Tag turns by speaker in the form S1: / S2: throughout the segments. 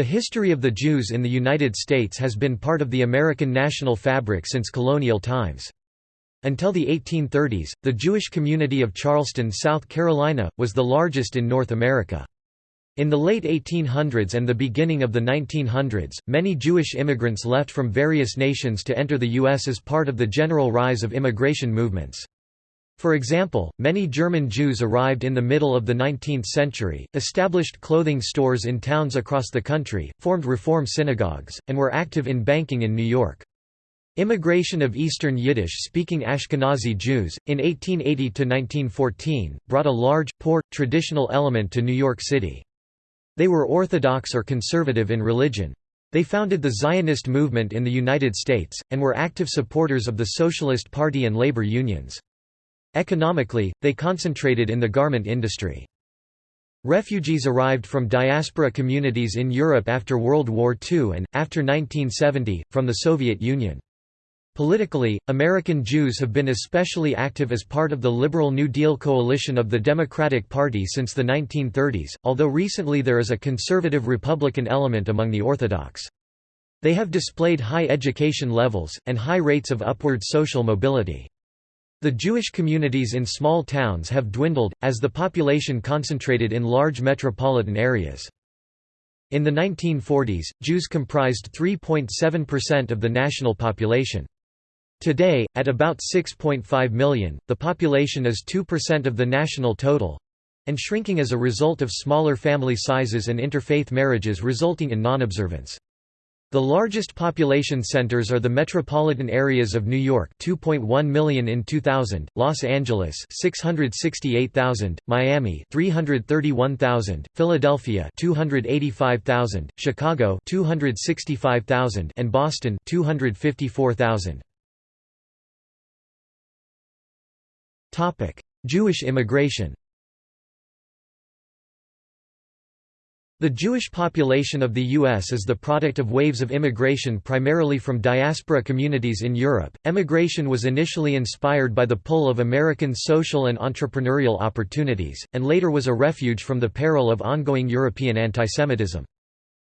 S1: The history of the Jews in the United States has been part of the American national fabric since colonial times. Until the 1830s, the Jewish community of Charleston, South Carolina, was the largest in North America. In the late 1800s and the beginning of the 1900s, many Jewish immigrants left from various nations to enter the U.S. as part of the general rise of immigration movements. For example, many German Jews arrived in the middle of the 19th century, established clothing stores in towns across the country, formed Reform synagogues, and were active in banking in New York. Immigration of Eastern Yiddish-speaking Ashkenazi Jews, in 1880–1914, brought a large, poor, traditional element to New York City. They were Orthodox or conservative in religion. They founded the Zionist movement in the United States, and were active supporters of the Socialist Party and labor unions. Economically, they concentrated in the garment industry. Refugees arrived from diaspora communities in Europe after World War II and, after 1970, from the Soviet Union. Politically, American Jews have been especially active as part of the liberal New Deal coalition of the Democratic Party since the 1930s, although recently there is a conservative Republican element among the Orthodox. They have displayed high education levels, and high rates of upward social mobility. The Jewish communities in small towns have dwindled, as the population concentrated in large metropolitan areas. In the 1940s, Jews comprised 3.7% of the national population. Today, at about 6.5 million, the population is 2% of the national total—and shrinking as a result of smaller family sizes and interfaith marriages resulting in non-observance. The largest population centers are the metropolitan areas of New York 2.1 million in 2000, Los Angeles 668,000, Miami 331,000, Philadelphia 285,000, Chicago 265,000 and Boston 254,000. Topic: Jewish immigration The Jewish population of the U.S. is the product of waves of immigration primarily from diaspora communities in Europe. Emigration was initially inspired by the pull of American social and entrepreneurial opportunities, and later was a refuge from the peril of ongoing European antisemitism.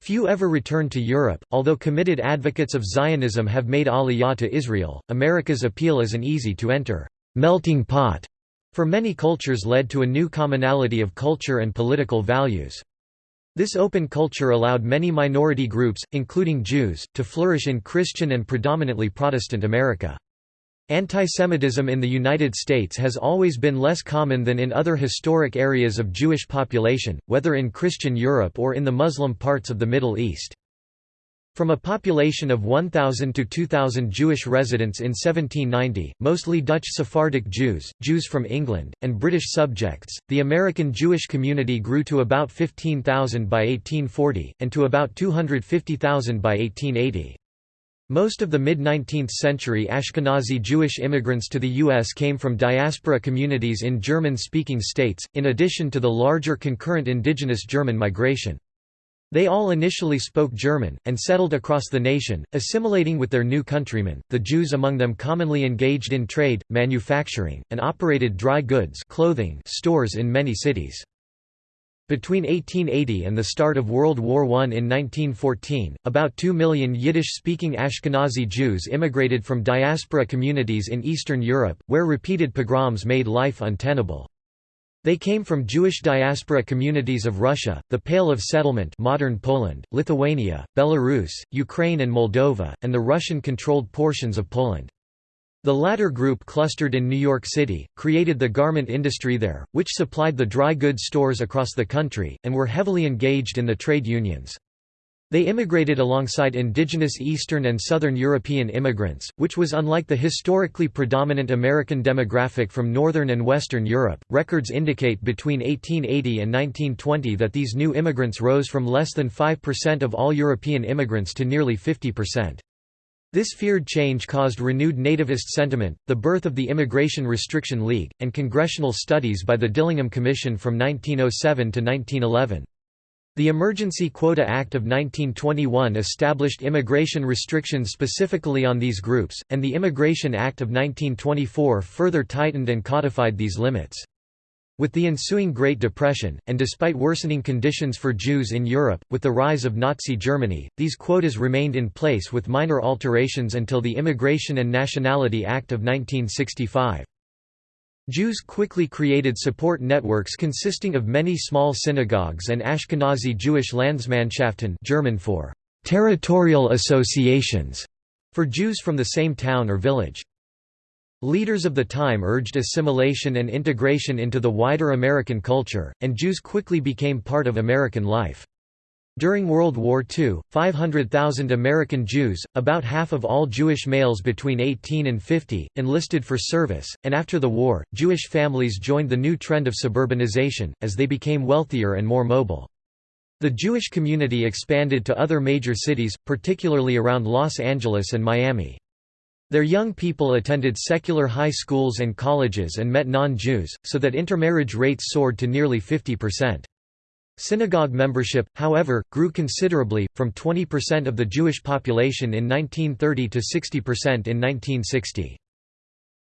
S1: Few ever returned to Europe, although committed advocates of Zionism have made aliyah to Israel. America's appeal as an easy to enter melting pot for many cultures led to a new commonality of culture and political values. This open culture allowed many minority groups, including Jews, to flourish in Christian and predominantly Protestant America. Antisemitism in the United States has always been less common than in other historic areas of Jewish population, whether in Christian Europe or in the Muslim parts of the Middle East. From a population of 1,000 to 2,000 Jewish residents in 1790, mostly Dutch Sephardic Jews, Jews from England, and British subjects, the American Jewish community grew to about 15,000 by 1840, and to about 250,000 by 1880. Most of the mid-19th century Ashkenazi Jewish immigrants to the U.S. came from diaspora communities in German-speaking states, in addition to the larger concurrent indigenous German migration. They all initially spoke German, and settled across the nation, assimilating with their new countrymen. The Jews among them commonly engaged in trade, manufacturing, and operated dry goods clothing stores in many cities. Between 1880 and the start of World War I in 1914, about 2 million Yiddish-speaking Ashkenazi Jews immigrated from diaspora communities in Eastern Europe, where repeated pogroms made life untenable. They came from Jewish diaspora communities of Russia, the Pale of Settlement modern Poland, Lithuania, Belarus, Ukraine and Moldova, and the Russian-controlled portions of Poland. The latter group clustered in New York City, created the garment industry there, which supplied the dry goods stores across the country, and were heavily engaged in the trade unions. They immigrated alongside indigenous Eastern and Southern European immigrants, which was unlike the historically predominant American demographic from Northern and Western Europe. Records indicate between 1880 and 1920 that these new immigrants rose from less than 5% of all European immigrants to nearly 50%. This feared change caused renewed nativist sentiment, the birth of the Immigration Restriction League, and congressional studies by the Dillingham Commission from 1907 to 1911. The Emergency Quota Act of 1921 established immigration restrictions specifically on these groups, and the Immigration Act of 1924 further tightened and codified these limits. With the ensuing Great Depression, and despite worsening conditions for Jews in Europe, with the rise of Nazi Germany, these quotas remained in place with minor alterations until the Immigration and Nationality Act of 1965. Jews quickly created support networks consisting of many small synagogues and Ashkenazi Jewish Landsmannschaften German for territorial associations for Jews from the same town or village. Leaders of the time urged assimilation and integration into the wider American culture, and Jews quickly became part of American life. During World War II, 500,000 American Jews, about half of all Jewish males between 18 and 50, enlisted for service, and after the war, Jewish families joined the new trend of suburbanization, as they became wealthier and more mobile. The Jewish community expanded to other major cities, particularly around Los Angeles and Miami. Their young people attended secular high schools and colleges and met non-Jews, so that intermarriage rates soared to nearly 50%. Synagogue membership, however, grew considerably, from 20% of the Jewish population in 1930 to 60% in 1960.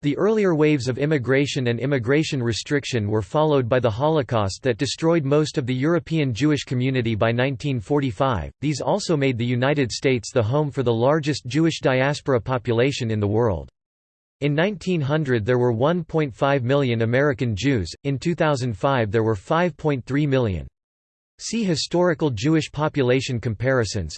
S1: The earlier waves of immigration and immigration restriction were followed by the Holocaust that destroyed most of the European Jewish community by 1945. These also made the United States the home for the largest Jewish diaspora population in the world. In 1900 there were 1.5 million American Jews, in 2005 there were 5.3 million. See Historical Jewish population comparisons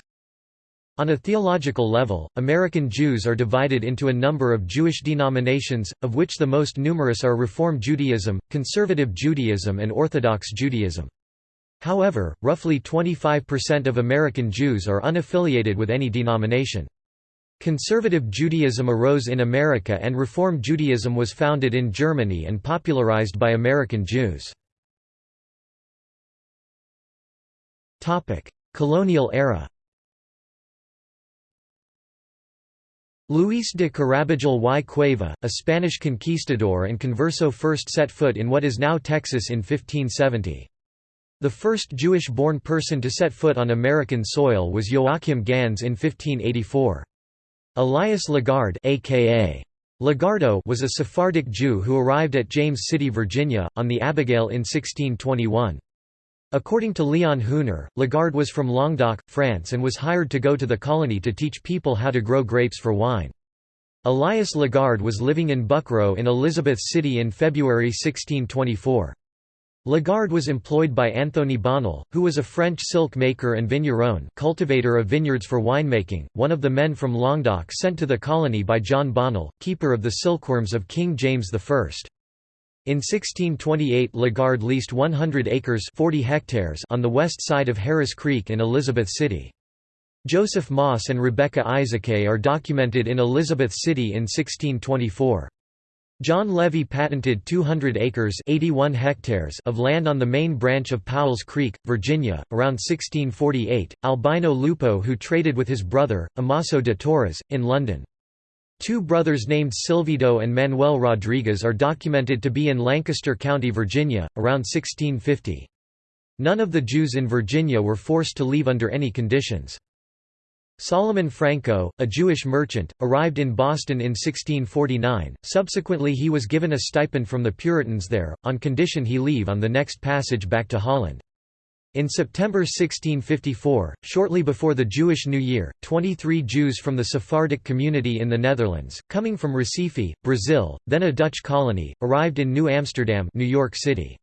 S1: on a theological level, American Jews are divided into a number of Jewish denominations, of which the most numerous are Reform Judaism, Conservative Judaism and Orthodox Judaism. However, roughly 25% of American Jews are unaffiliated with any denomination. Conservative Judaism arose in America and Reform Judaism was founded in Germany and popularized by American Jews. Colonial era Luis de Carabajal y Cueva, a Spanish conquistador and converso first set foot in what is now Texas in 1570. The first Jewish-born person to set foot on American soil was Joachim Gans in 1584. Elias Lagarde aka Lagardo was a Sephardic Jew who arrived at James City, Virginia, on the Abigail in 1621. According to Leon Huhner, Lagarde was from Languedoc, France and was hired to go to the colony to teach people how to grow grapes for wine. Elias Lagarde was living in Buckroe in Elizabeth City in February 1624. Lagarde was employed by Anthony Bonnel, who was a French silk maker and vigneron cultivator of vineyards for winemaking, one of the men from Languedoc sent to the colony by John Bonnel, keeper of the silkworms of King James I. In 1628 Lagarde leased 100 acres 40 hectares on the west side of Harris Creek in Elizabeth City. Joseph Moss and Rebecca Isaacay are documented in Elizabeth City in 1624. John Levy patented 200 acres 81 hectares of land on the main branch of Powell's Creek, Virginia, around 1648. Albino Lupo who traded with his brother, Amaso de Torres, in London. Two brothers named Silvido and Manuel Rodriguez are documented to be in Lancaster County, Virginia, around 1650. None of the Jews in Virginia were forced to leave under any conditions. Solomon Franco, a Jewish merchant, arrived in Boston in 1649, subsequently he was given a stipend from the Puritans there, on condition he leave on the next passage back to Holland. In September 1654, shortly before the Jewish New Year, 23 Jews from the Sephardic community in the Netherlands, coming from Recife, Brazil, then a Dutch colony, arrived in New Amsterdam New York City.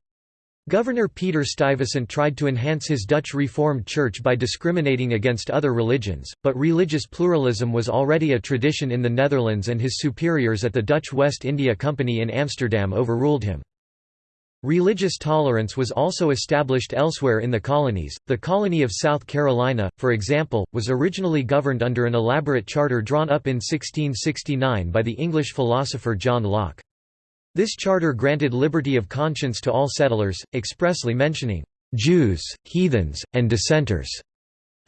S1: Governor Peter Stuyvesant tried to enhance his Dutch Reformed Church by discriminating against other religions, but religious pluralism was already a tradition in the Netherlands and his superiors at the Dutch West India Company in Amsterdam overruled him. Religious tolerance was also established elsewhere in the colonies. The colony of South Carolina, for example, was originally governed under an elaborate charter drawn up in 1669 by the English philosopher John Locke. This charter granted liberty of conscience to all settlers, expressly mentioning Jews, heathens, and dissenters.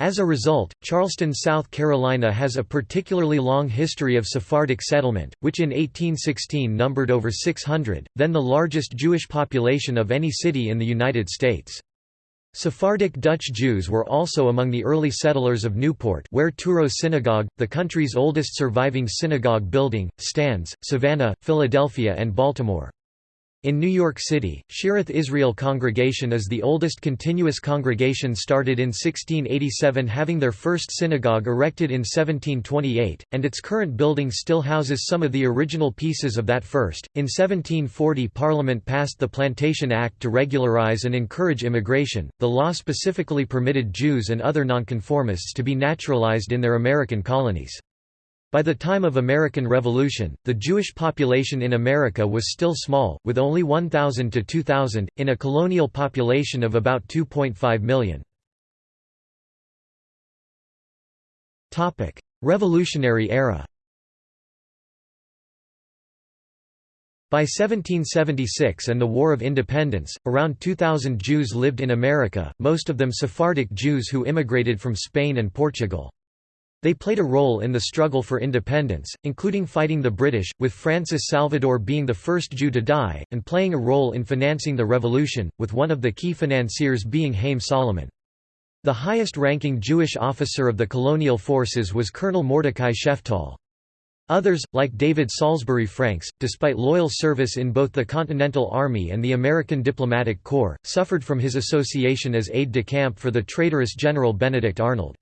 S1: As a result, Charleston, South Carolina has a particularly long history of Sephardic settlement, which in 1816 numbered over 600, then the largest Jewish population of any city in the United States. Sephardic Dutch Jews were also among the early settlers of Newport where Touro Synagogue, the country's oldest surviving synagogue building, stands, Savannah, Philadelphia and Baltimore. In New York City, Shearith Israel Congregation is the oldest continuous congregation started in 1687 having their first synagogue erected in 1728, and its current building still houses some of the original pieces of that first. In 1740 Parliament passed the Plantation Act to regularize and encourage immigration. The law specifically permitted Jews and other nonconformists to be naturalized in their American colonies. By the time of American Revolution, the Jewish population in America was still small, with only 1,000 to 2,000, in a colonial population of about 2.5 million. Revolutionary era By 1776 and the War of Independence, around 2,000 Jews lived in America, most of them Sephardic Jews who immigrated from Spain and Portugal. They played a role in the struggle for independence, including fighting the British, with Francis Salvador being the first Jew to die, and playing a role in financing the revolution, with one of the key financiers being Haym Salomon. The highest-ranking Jewish officer of the colonial forces was Colonel Mordecai Sheftall. Others, like David Salisbury Franks, despite loyal service in both the Continental Army and the American Diplomatic Corps, suffered from his association as aide-de-camp for the traitorous General Benedict Arnold.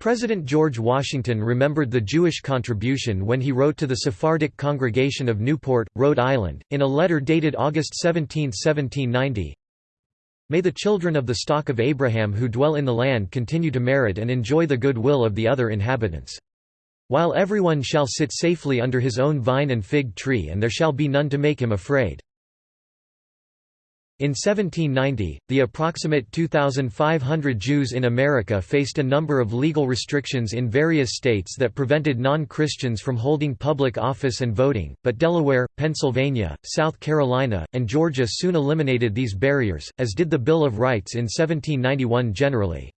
S1: President George Washington remembered the Jewish contribution when he wrote to the Sephardic congregation of Newport, Rhode Island, in a letter dated August 17, 1790, May the children of the stock of Abraham who dwell in the land continue to merit and enjoy the good will of the other inhabitants. While everyone shall sit safely under his own vine and fig tree and there shall be none to make him afraid. In 1790, the approximate 2,500 Jews in America faced a number of legal restrictions in various states that prevented non-Christians from holding public office and voting, but Delaware, Pennsylvania, South Carolina, and Georgia soon eliminated these barriers, as did the Bill of Rights in 1791 generally.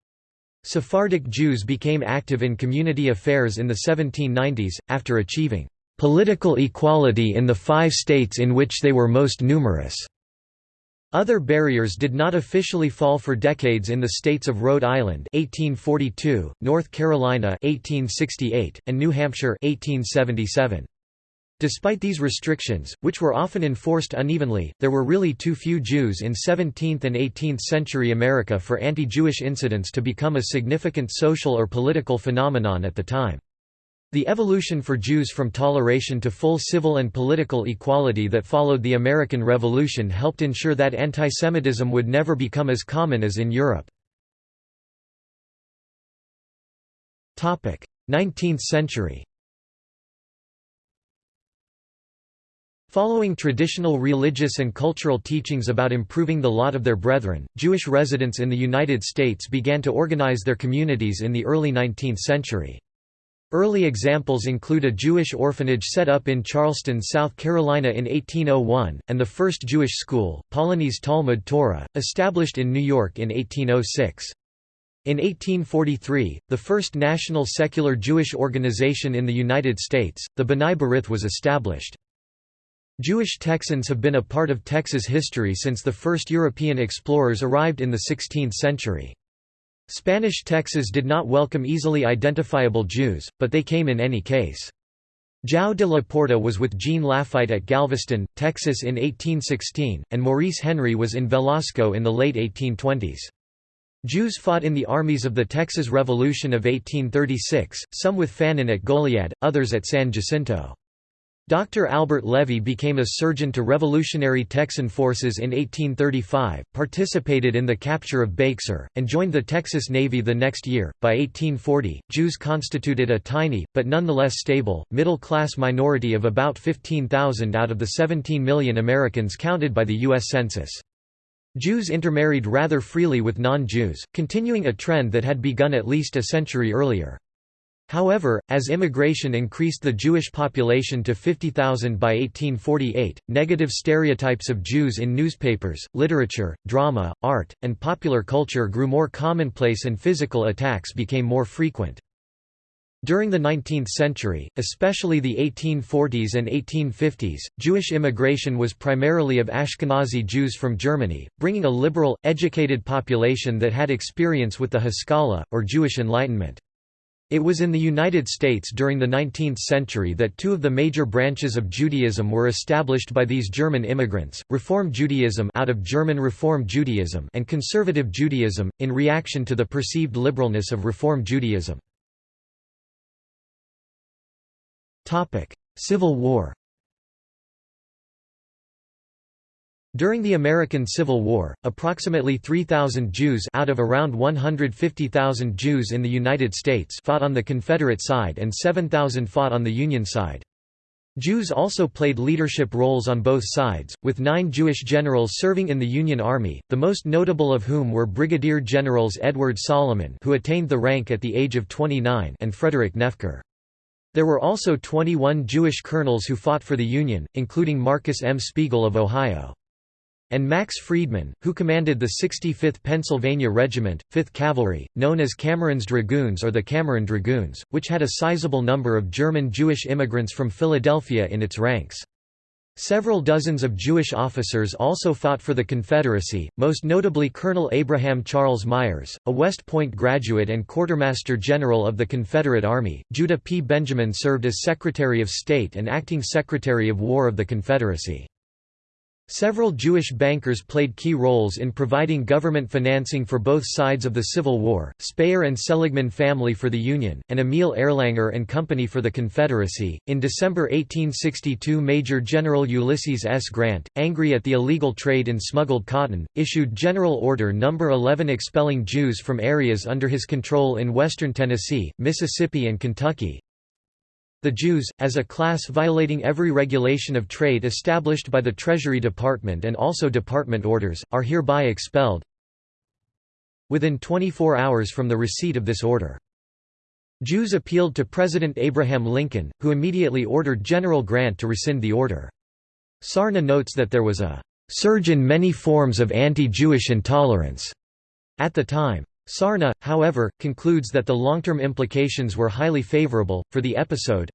S1: Sephardic Jews became active in community affairs in the 1790s, after achieving political equality in the five states in which they were most numerous. Other barriers did not officially fall for decades in the states of Rhode Island 1842, North Carolina 1868, and New Hampshire 1877. Despite these restrictions, which were often enforced unevenly, there were really too few Jews in 17th and 18th century America for anti-Jewish incidents to become a significant social or political phenomenon at the time. The evolution for Jews from toleration to full civil and political equality that followed the American Revolution helped ensure that antisemitism would never become as common as in Europe. 19th century Following traditional religious and cultural teachings about improving the lot of their brethren, Jewish residents in the United States began to organize their communities in the early 19th century. Early examples include a Jewish orphanage set up in Charleston, South Carolina in 1801, and the first Jewish school, Polonies Talmud Torah, established in New York in 1806. In 1843, the first national secular Jewish organization in the United States, the B'nai B'rith was established. Jewish Texans have been a part of Texas history since the first European explorers arrived in the 16th century. Spanish Texas did not welcome easily identifiable Jews, but they came in any case. João de la Porta was with Jean Lafitte at Galveston, Texas in 1816, and Maurice Henry was in Velasco in the late 1820s. Jews fought in the armies of the Texas Revolution of 1836, some with Fannin at Goliad, others at San Jacinto. Dr. Albert Levy became a surgeon to Revolutionary Texan forces in 1835, participated in the capture of Bexar, and joined the Texas Navy the next year. By 1840, Jews constituted a tiny, but nonetheless stable, middle class minority of about 15,000 out of the 17 million Americans counted by the U.S. Census. Jews intermarried rather freely with non Jews, continuing a trend that had begun at least a century earlier. However, as immigration increased the Jewish population to 50,000 by 1848, negative stereotypes of Jews in newspapers, literature, drama, art, and popular culture grew more commonplace and physical attacks became more frequent. During the 19th century, especially the 1840s and 1850s, Jewish immigration was primarily of Ashkenazi Jews from Germany, bringing a liberal, educated population that had experience with the Haskalah, or Jewish Enlightenment. It was in the United States during the 19th century that two of the major branches of Judaism were established by these German immigrants, Reform Judaism out of German Reform Judaism and Conservative Judaism, in reaction to the perceived liberalness of Reform Judaism. Civil War During the American Civil War, approximately 3,000 Jews out of around 150,000 Jews in the United States fought on the Confederate side and 7,000 fought on the Union side. Jews also played leadership roles on both sides, with nine Jewish generals serving in the Union Army, the most notable of whom were Brigadier Generals Edward Solomon who attained the rank at the age of 29 and Frederick Knefler. There were also 21 Jewish colonels who fought for the Union, including Marcus M. Spiegel of Ohio and Max Friedman, who commanded the 65th Pennsylvania Regiment, 5th Cavalry, known as Cameron's Dragoons or the Cameron Dragoons, which had a sizable number of German Jewish immigrants from Philadelphia in its ranks. Several dozens of Jewish officers also fought for the Confederacy, most notably Colonel Abraham Charles Myers, a West Point graduate and Quartermaster General of the Confederate Army. Judah P. Benjamin served as Secretary of State and Acting Secretary of War of the Confederacy. Several Jewish bankers played key roles in providing government financing for both sides of the Civil War, Speyer and Seligman family for the Union, and Emil Erlanger and Company for the Confederacy. In December 1862 Major General Ulysses S. Grant, angry at the illegal trade in smuggled cotton, issued General Order No. 11 expelling Jews from areas under his control in western Tennessee, Mississippi and Kentucky, the Jews, as a class violating every regulation of trade established by the Treasury Department and also department orders, are hereby expelled within 24 hours from the receipt of this order. Jews appealed to President Abraham Lincoln, who immediately ordered General Grant to rescind the order. Sarna notes that there was a surge in many forms of anti-Jewish intolerance at the time. Sarna, however, concludes that the long-term implications were highly favorable, for the episode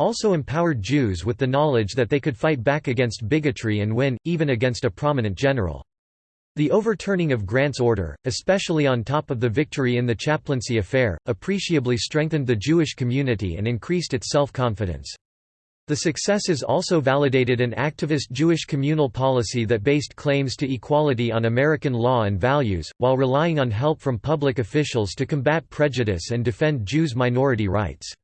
S1: also empowered Jews with the knowledge that they could fight back against bigotry and win, even against a prominent general. The overturning of Grant's order, especially on top of the victory in the chaplaincy affair, appreciably strengthened the Jewish community and increased its self-confidence. The successes also validated an activist Jewish communal policy that based claims to equality on American law and values, while relying on help from public officials to combat prejudice and defend Jews' minority rights.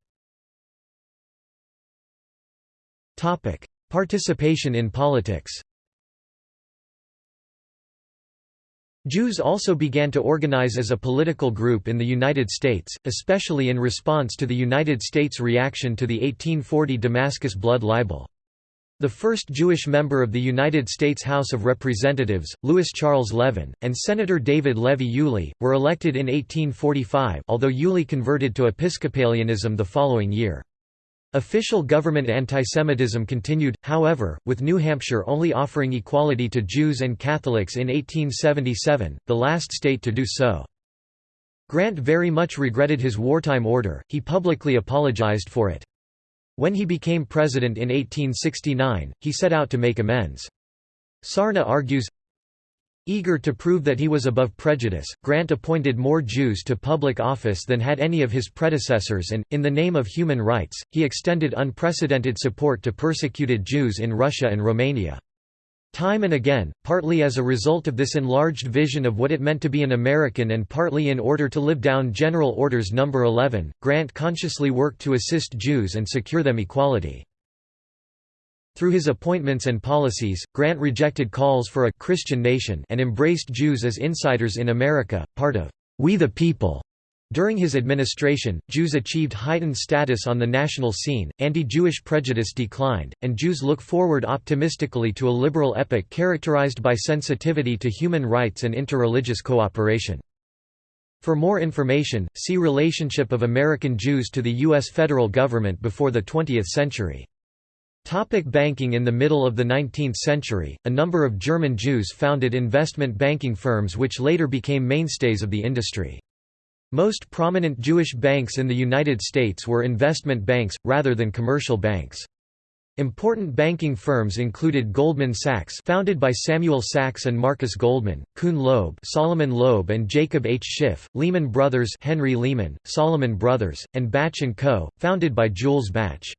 S1: Participation in politics Jews also began to organize as a political group in the United States, especially in response to the United States' reaction to the 1840 Damascus blood libel. The first Jewish member of the United States House of Representatives, Louis Charles Levin, and Senator David Levy Yulee, were elected in 1845 although Yulee converted to Episcopalianism the following year. Official government antisemitism continued, however, with New Hampshire only offering equality to Jews and Catholics in 1877, the last state to do so. Grant very much regretted his wartime order, he publicly apologized for it. When he became president in 1869, he set out to make amends. Sarna argues, Eager to prove that he was above prejudice, Grant appointed more Jews to public office than had any of his predecessors and, in the name of human rights, he extended unprecedented support to persecuted Jews in Russia and Romania. Time and again, partly as a result of this enlarged vision of what it meant to be an American and partly in order to live down General Orders No. 11, Grant consciously worked to assist Jews and secure them equality. Through his appointments and policies, Grant rejected calls for a «Christian nation» and embraced Jews as insiders in America, part of «We the People». During his administration, Jews achieved heightened status on the national scene, anti-Jewish prejudice declined, and Jews look forward optimistically to a liberal epoch characterized by sensitivity to human rights and interreligious cooperation. For more information, see Relationship of American Jews to the U.S. federal government before the 20th century. Topic banking In the middle of the 19th century, a number of German Jews founded investment banking firms which later became mainstays of the industry. Most prominent Jewish banks in the United States were investment banks, rather than commercial banks. Important banking firms included Goldman Sachs founded by Samuel Sachs and Marcus Goldman, Kuhn Loeb Solomon Loeb and Jacob H. Schiff, Lehman Brothers Henry Lehman, Salomon Brothers, and Bache & Co., founded by Jules Bache.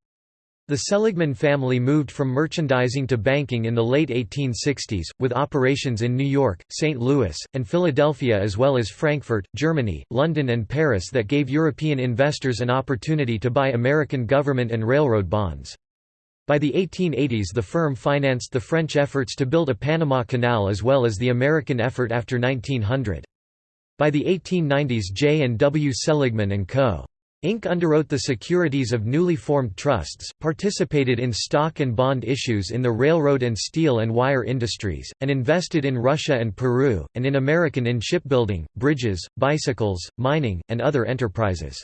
S1: The Seligman family moved from merchandising to banking in the late 1860s, with operations in New York, St. Louis, and Philadelphia as well as Frankfurt, Germany, London and Paris that gave European investors an opportunity to buy American government and railroad bonds. By the 1880s the firm financed the French efforts to build a Panama Canal as well as the American effort after 1900. By the 1890s J. and W. Seligman & Co. Inc. underwrote the securities of newly formed trusts, participated in stock and bond issues in the railroad and steel and wire industries, and invested in Russia and Peru, and in American in shipbuilding, bridges, bicycles, mining, and other enterprises.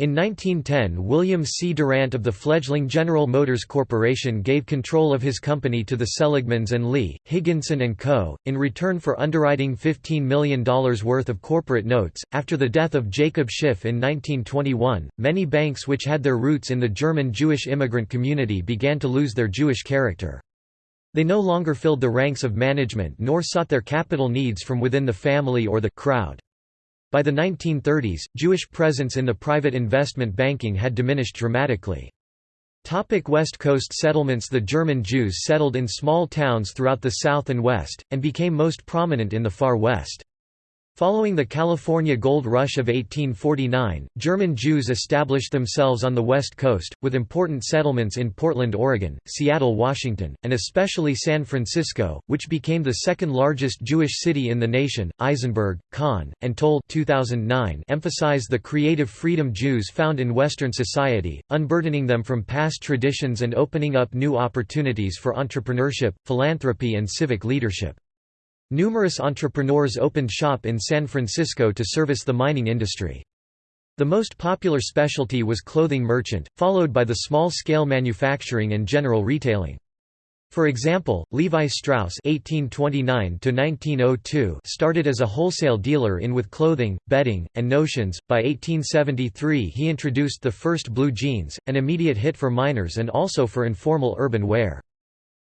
S1: In 1910 William C. Durant of the fledgling General Motors Corporation gave control of his company to the Seligmans and Lee, Higginson & Co., in return for underwriting $15 million worth of corporate notes. After the death of Jacob Schiff in 1921, many banks which had their roots in the German Jewish immigrant community began to lose their Jewish character. They no longer filled the ranks of management nor sought their capital needs from within the family or the crowd. By the 1930s, Jewish presence in the private investment banking had diminished dramatically. Topic West Coast settlements The German Jews settled in small towns throughout the South and West, and became most prominent in the Far West. Following the California Gold Rush of 1849, German Jews established themselves on the West Coast, with important settlements in Portland, Oregon, Seattle, Washington, and especially San Francisco, which became the second largest Jewish city in the nation. Eisenberg, Kahn, and Toll 2009 emphasize the creative freedom Jews found in Western society, unburdening them from past traditions and opening up new opportunities for entrepreneurship, philanthropy and civic leadership. Numerous entrepreneurs opened shop in San Francisco to service the mining industry. The most popular specialty was clothing merchant, followed by the small-scale manufacturing and general retailing. For example, Levi Strauss (1829–1902) started as a wholesale dealer in with clothing, bedding, and notions. By 1873, he introduced the first blue jeans, an immediate hit for miners and also for informal urban wear.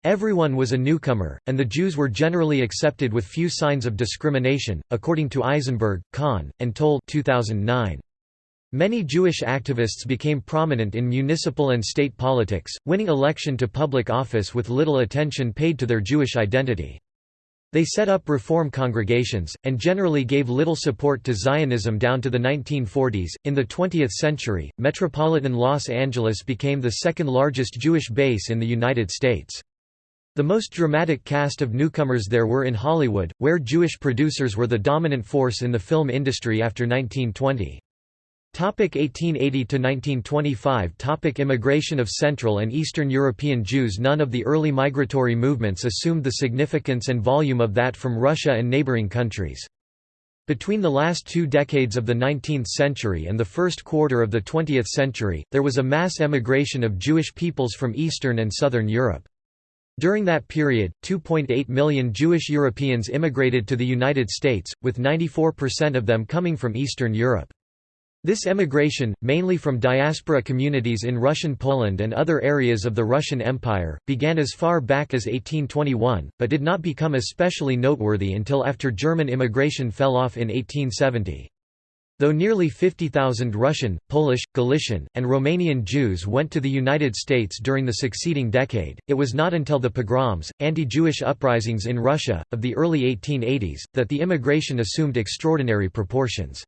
S1: Everyone was a newcomer, and the Jews were generally accepted with few signs of discrimination, according to Eisenberg, Kahn, and Toll 2009. Many Jewish activists became prominent in municipal and state politics, winning election to public office with little attention paid to their Jewish identity. They set up reform congregations, and generally gave little support to Zionism down to the 1940s. In the 20th century, metropolitan Los Angeles became the second largest Jewish base in the United States. The most dramatic cast of newcomers there were in Hollywood, where Jewish producers were the dominant force in the film industry after 1920. 1880–1925 Topic Immigration of Central and Eastern European Jews None of the early migratory movements assumed the significance and volume of that from Russia and neighboring countries. Between the last two decades of the 19th century and the first quarter of the 20th century, there was a mass emigration of Jewish peoples from Eastern and Southern Europe. During that period, 2.8 million Jewish Europeans immigrated to the United States, with 94% of them coming from Eastern Europe. This emigration, mainly from diaspora communities in Russian Poland and other areas of the Russian Empire, began as far back as 1821, but did not become especially noteworthy until after German immigration fell off in 1870. Though nearly 50,000 Russian, Polish, Galician, and Romanian Jews went to the United States during the succeeding decade, it was not until the pogroms, anti-Jewish uprisings in Russia, of the early 1880s, that the immigration assumed extraordinary proportions.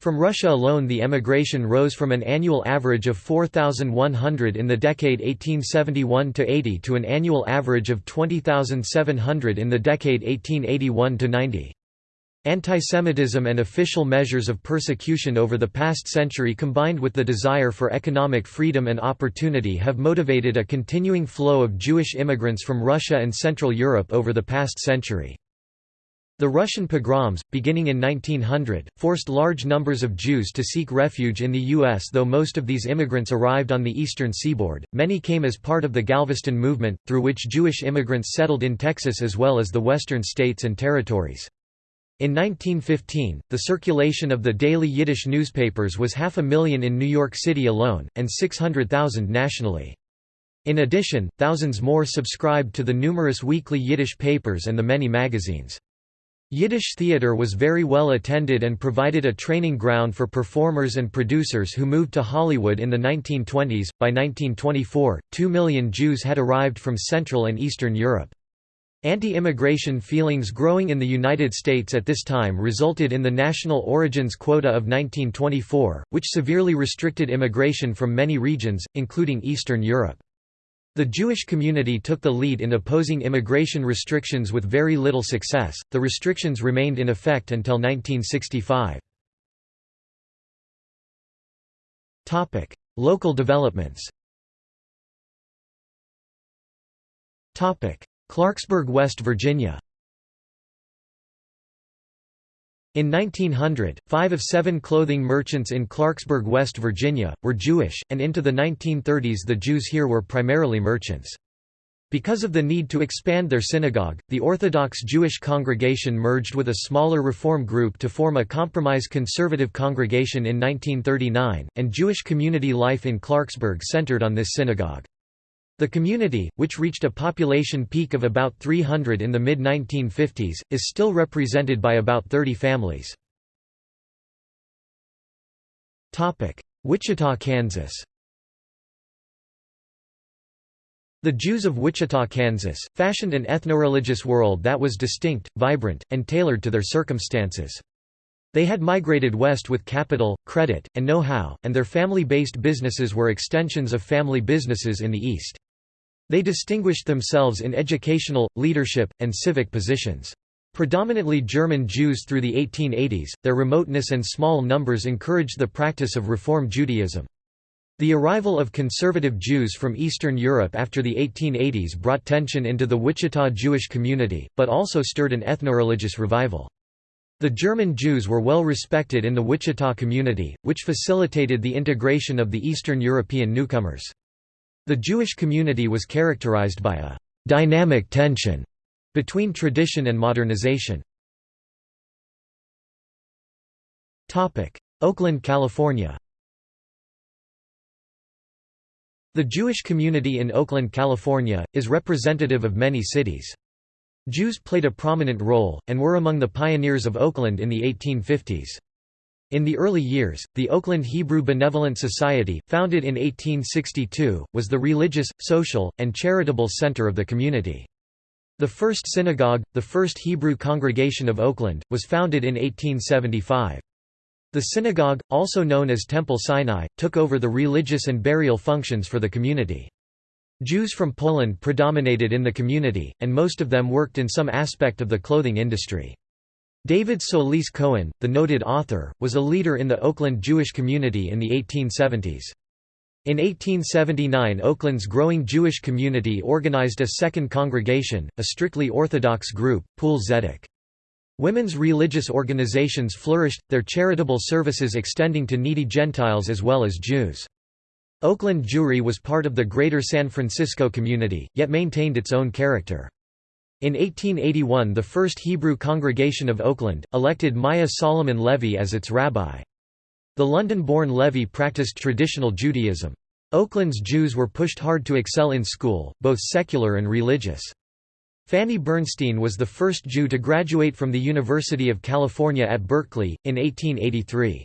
S1: From Russia alone the emigration rose from an annual average of 4,100 in the decade 1871–80 to an annual average of 20,700 in the decade 1881–90. Antisemitism and official measures of persecution over the past century combined with the desire for economic freedom and opportunity have motivated a continuing flow of Jewish immigrants from Russia and Central Europe over the past century. The Russian pogroms, beginning in 1900, forced large numbers of Jews to seek refuge in the U.S. Though most of these immigrants arrived on the eastern seaboard, many came as part of the Galveston movement, through which Jewish immigrants settled in Texas as well as the western states and territories. In 1915, the circulation of the daily Yiddish newspapers was half a million in New York City alone, and 600,000 nationally. In addition, thousands more subscribed to the numerous weekly Yiddish papers and the many magazines. Yiddish theater was very well attended and provided a training ground for performers and producers who moved to Hollywood in the 1920s. By 1924, two million Jews had arrived from Central and Eastern Europe. Anti-immigration feelings growing in the United States at this time resulted in the National Origins Quota of 1924, which severely restricted immigration from many regions, including Eastern Europe. The Jewish community took the lead in opposing immigration restrictions with very little success. The restrictions remained in effect until 1965. Topic: Local developments. Clarksburg, West Virginia. In 1900, five of seven clothing merchants in Clarksburg, West Virginia, were Jewish, and into the 1930s the Jews here were primarily merchants. Because of the need to expand their synagogue, the Orthodox Jewish congregation merged with a smaller Reform group to form a compromise conservative congregation in 1939, and Jewish community life in Clarksburg centered on this synagogue. The community, which reached a population peak of about 300 in the mid-1950s, is still represented by about 30 families. Wichita, Kansas The Jews of Wichita, Kansas, fashioned an ethnoreligious world that was distinct, vibrant, and tailored to their circumstances. They had migrated west with capital, credit, and know-how, and their family-based businesses were extensions of family businesses in the east. They distinguished themselves in educational, leadership, and civic positions. Predominantly German Jews through the 1880s, their remoteness and small numbers encouraged the practice of Reform Judaism. The arrival of conservative Jews from Eastern Europe after the 1880s brought tension into the Wichita Jewish community, but also stirred an ethnoreligious revival. The German Jews were well respected in the Wichita community, which facilitated the integration of the Eastern European newcomers. The Jewish community was characterized by a «dynamic tension» between tradition and modernization. Oakland, California The Jewish community in Oakland, California, is representative of many cities. Jews played a prominent role, and were among the pioneers of Oakland in the 1850s. In the early years, the Oakland Hebrew Benevolent Society, founded in 1862, was the religious, social, and charitable center of the community. The first synagogue, the First Hebrew Congregation of Oakland, was founded in 1875. The synagogue, also known as Temple Sinai, took over the religious and burial functions for the community. Jews from Poland predominated in the community, and most of them worked in some aspect of the clothing industry. David Solis Cohen, the noted author, was a leader in the Oakland Jewish community in the 1870s. In 1879 Oakland's growing Jewish community organized a second congregation, a strictly Orthodox group, Poel Zedek. Women's religious organizations flourished, their charitable services extending to needy Gentiles as well as Jews. Oakland Jewry was part of the greater San Francisco community, yet maintained its own character. In 1881 the First Hebrew Congregation of Oakland, elected Meyer Solomon Levy as its rabbi. The London-born Levy practiced traditional Judaism. Oakland's Jews were pushed hard to excel in school, both secular and religious. Fanny Bernstein was the first Jew to graduate from the University of California at Berkeley, in 1883.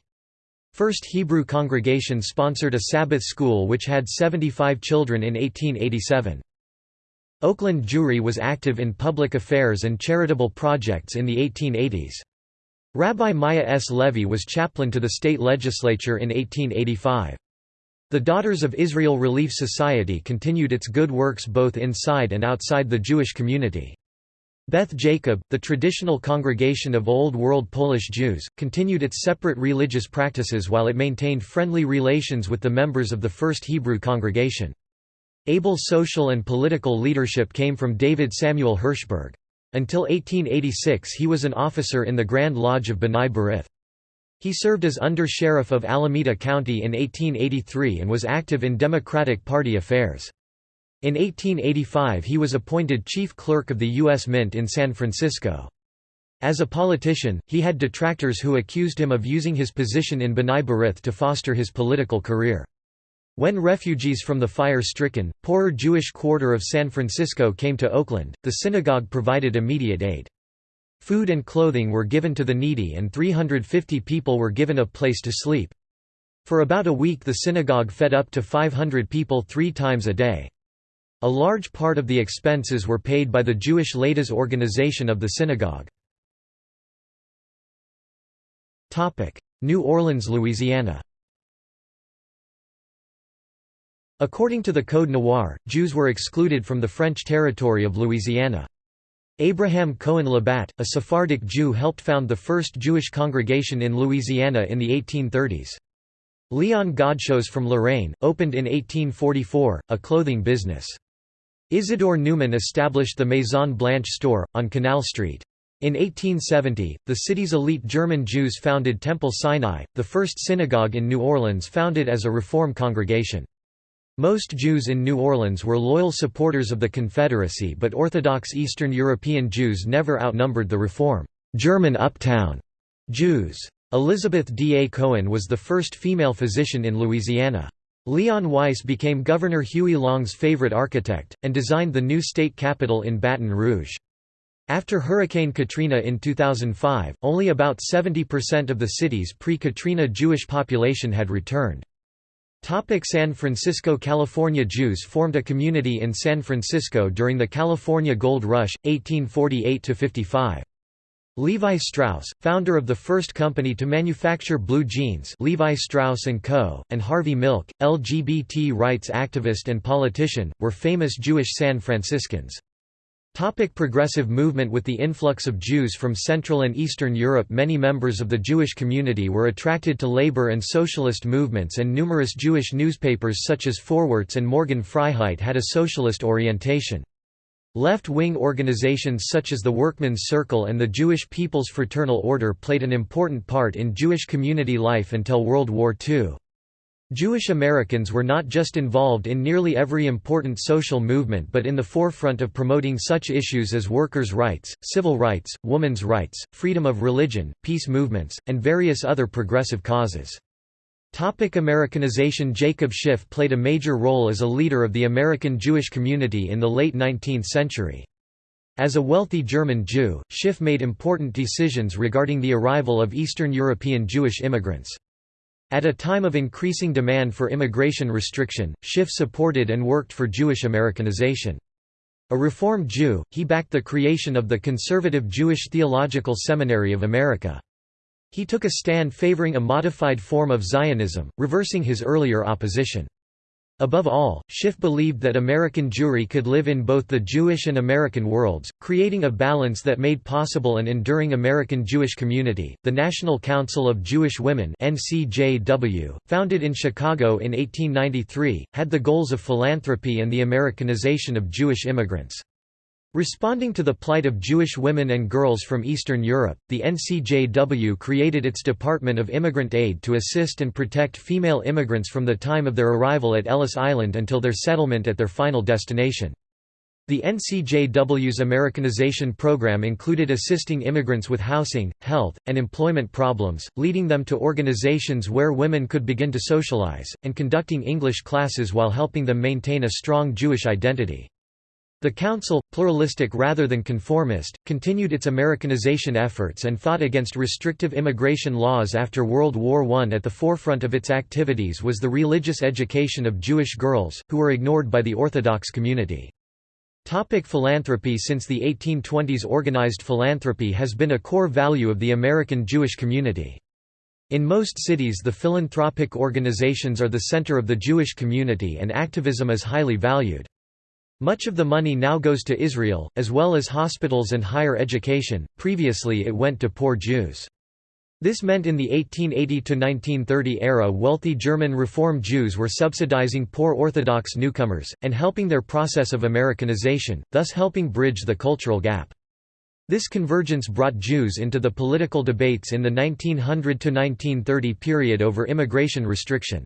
S1: First Hebrew Congregation sponsored a Sabbath school which had 75 children in 1887. Oakland Jewry was active in public affairs and charitable projects in the 1880s. Rabbi Meyer S. Levy was chaplain to the state legislature in 1885. The Daughters of Israel Relief Society continued its good works both inside and outside the Jewish community. Beth Jacob, the traditional congregation of Old World Polish Jews, continued its separate religious practices while it maintained friendly relations with the members of the First Hebrew congregation. Able social and political leadership came from David Samuel Hirschberg. Until 1886 he was an officer in the Grand Lodge of B'nai B'rith. He served as under-sheriff of Alameda County in 1883 and was active in Democratic Party affairs. In 1885 he was appointed chief clerk of the U.S. Mint in San Francisco. As a politician, he had detractors who accused him of using his position in B'nai B'rith to foster his political career. When refugees from the fire-stricken, poorer Jewish quarter of San Francisco came to Oakland, the synagogue provided immediate aid. Food and clothing were given to the needy and 350 people were given a place to sleep. For about a week the synagogue fed up to 500 people three times a day. A large part of the expenses were paid by the Jewish Ladies organization of the synagogue. New Orleans, Louisiana According to the Code Noir, Jews were excluded from the French territory of Louisiana. Abraham Cohen Labatt, a Sephardic Jew helped found the first Jewish congregation in Louisiana in the 1830s. Leon Godchaux from Lorraine, opened in 1844, a clothing business. Isidore Newman established the Maison Blanche store, on Canal Street. In 1870, the city's elite German Jews founded Temple Sinai, the first synagogue in New Orleans founded as a Reform congregation. Most Jews in New Orleans were loyal supporters of the Confederacy but Orthodox Eastern European Jews never outnumbered the Reform German uptown Jews. Elizabeth D. A. Cohen was the first female physician in Louisiana. Leon Weiss became Governor Huey Long's favorite architect, and designed the new state capitol in Baton Rouge. After Hurricane Katrina in 2005, only about 70% of the city's pre-Katrina Jewish population had returned. Topic San Francisco California Jews formed a community in San Francisco during the California Gold Rush, 1848–55. Levi Strauss, founder of the first company to manufacture blue jeans Levi Strauss & Co., and Harvey Milk, LGBT rights activist and politician, were famous Jewish San Franciscans. Topic progressive movement With the influx of Jews from Central and Eastern Europe many members of the Jewish community were attracted to labor and socialist movements and numerous Jewish newspapers such as Vorwärts and Morgen Freiheit had a socialist orientation. Left-wing organizations such as the Workmen's Circle and the Jewish People's Fraternal Order played an important part in Jewish community life until World War II. Jewish Americans were not just involved in nearly every important social movement but in the forefront of promoting such issues as workers' rights, civil rights, women's rights, freedom of religion, peace movements, and various other progressive causes. Topic Americanization Jacob Schiff played a major role as a leader of the American Jewish community in the late 19th century. As a wealthy German Jew, Schiff made important decisions regarding the arrival of Eastern European Jewish immigrants. At a time of increasing demand for immigration restriction, Schiff supported and worked for Jewish Americanization. A Reform Jew, he backed the creation of the conservative Jewish Theological Seminary of America. He took a stand favoring a modified form of Zionism, reversing his earlier opposition. Above all, Schiff believed that American Jewry could live in both the Jewish and American worlds, creating a balance that made possible an enduring American Jewish community. The National Council of Jewish Women (NCJW), founded in Chicago in 1893, had the goals of philanthropy and the Americanization of Jewish immigrants. Responding to the plight of Jewish women and girls from Eastern Europe, the NCJW created its Department of Immigrant Aid to assist and protect female immigrants from the time of their arrival at Ellis Island until their settlement at their final destination. The NCJW's Americanization program included assisting immigrants with housing, health, and employment problems, leading them to organizations where women could begin to socialize, and conducting English classes while helping them maintain a strong Jewish identity. The Council, pluralistic rather than conformist, continued its Americanization efforts and fought against restrictive immigration laws after World War I. At the forefront of its activities was the religious education of Jewish girls, who were ignored by the Orthodox community. Topic philanthropy Since the 1820s organized philanthropy has been a core value of the American Jewish community. In most cities the philanthropic organizations are the center of the Jewish community and activism is highly valued. Much of the money now goes to Israel, as well as hospitals and higher education, previously it went to poor Jews. This meant in the 1880–1930 era wealthy German Reform Jews were subsidizing poor Orthodox newcomers, and helping their process of Americanization, thus helping bridge the cultural gap. This convergence brought Jews into the political debates in the 1900–1930 period over immigration restriction.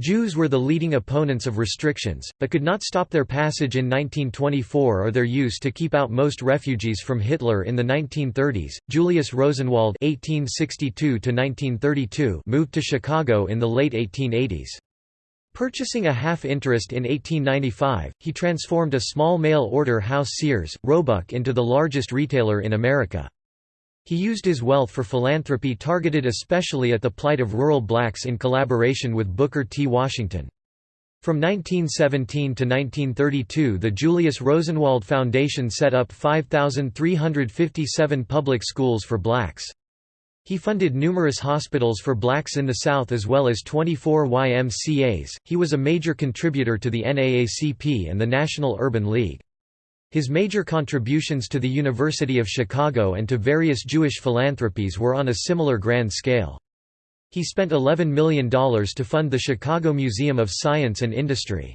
S1: Jews were the leading opponents of restrictions, but could not stop their passage in 1924 or their use to keep out most refugees from Hitler in the 1930s. Julius Rosenwald (1862–1932) moved to Chicago in the late 1880s. Purchasing a half-interest in 1895, he transformed a small mail-order house Sears, Roebuck into the largest retailer in America. He used his wealth for philanthropy targeted especially at the plight of rural blacks in collaboration with Booker T. Washington. From 1917 to 1932 the Julius Rosenwald Foundation set up 5,357 public schools for blacks. He funded numerous hospitals for blacks in the South as well as 24 YMCAs. He was a major contributor to the NAACP and the National Urban League. His major contributions to the University of Chicago and to various Jewish philanthropies were on a similar grand scale. He spent $11 million to fund the Chicago Museum of Science and Industry.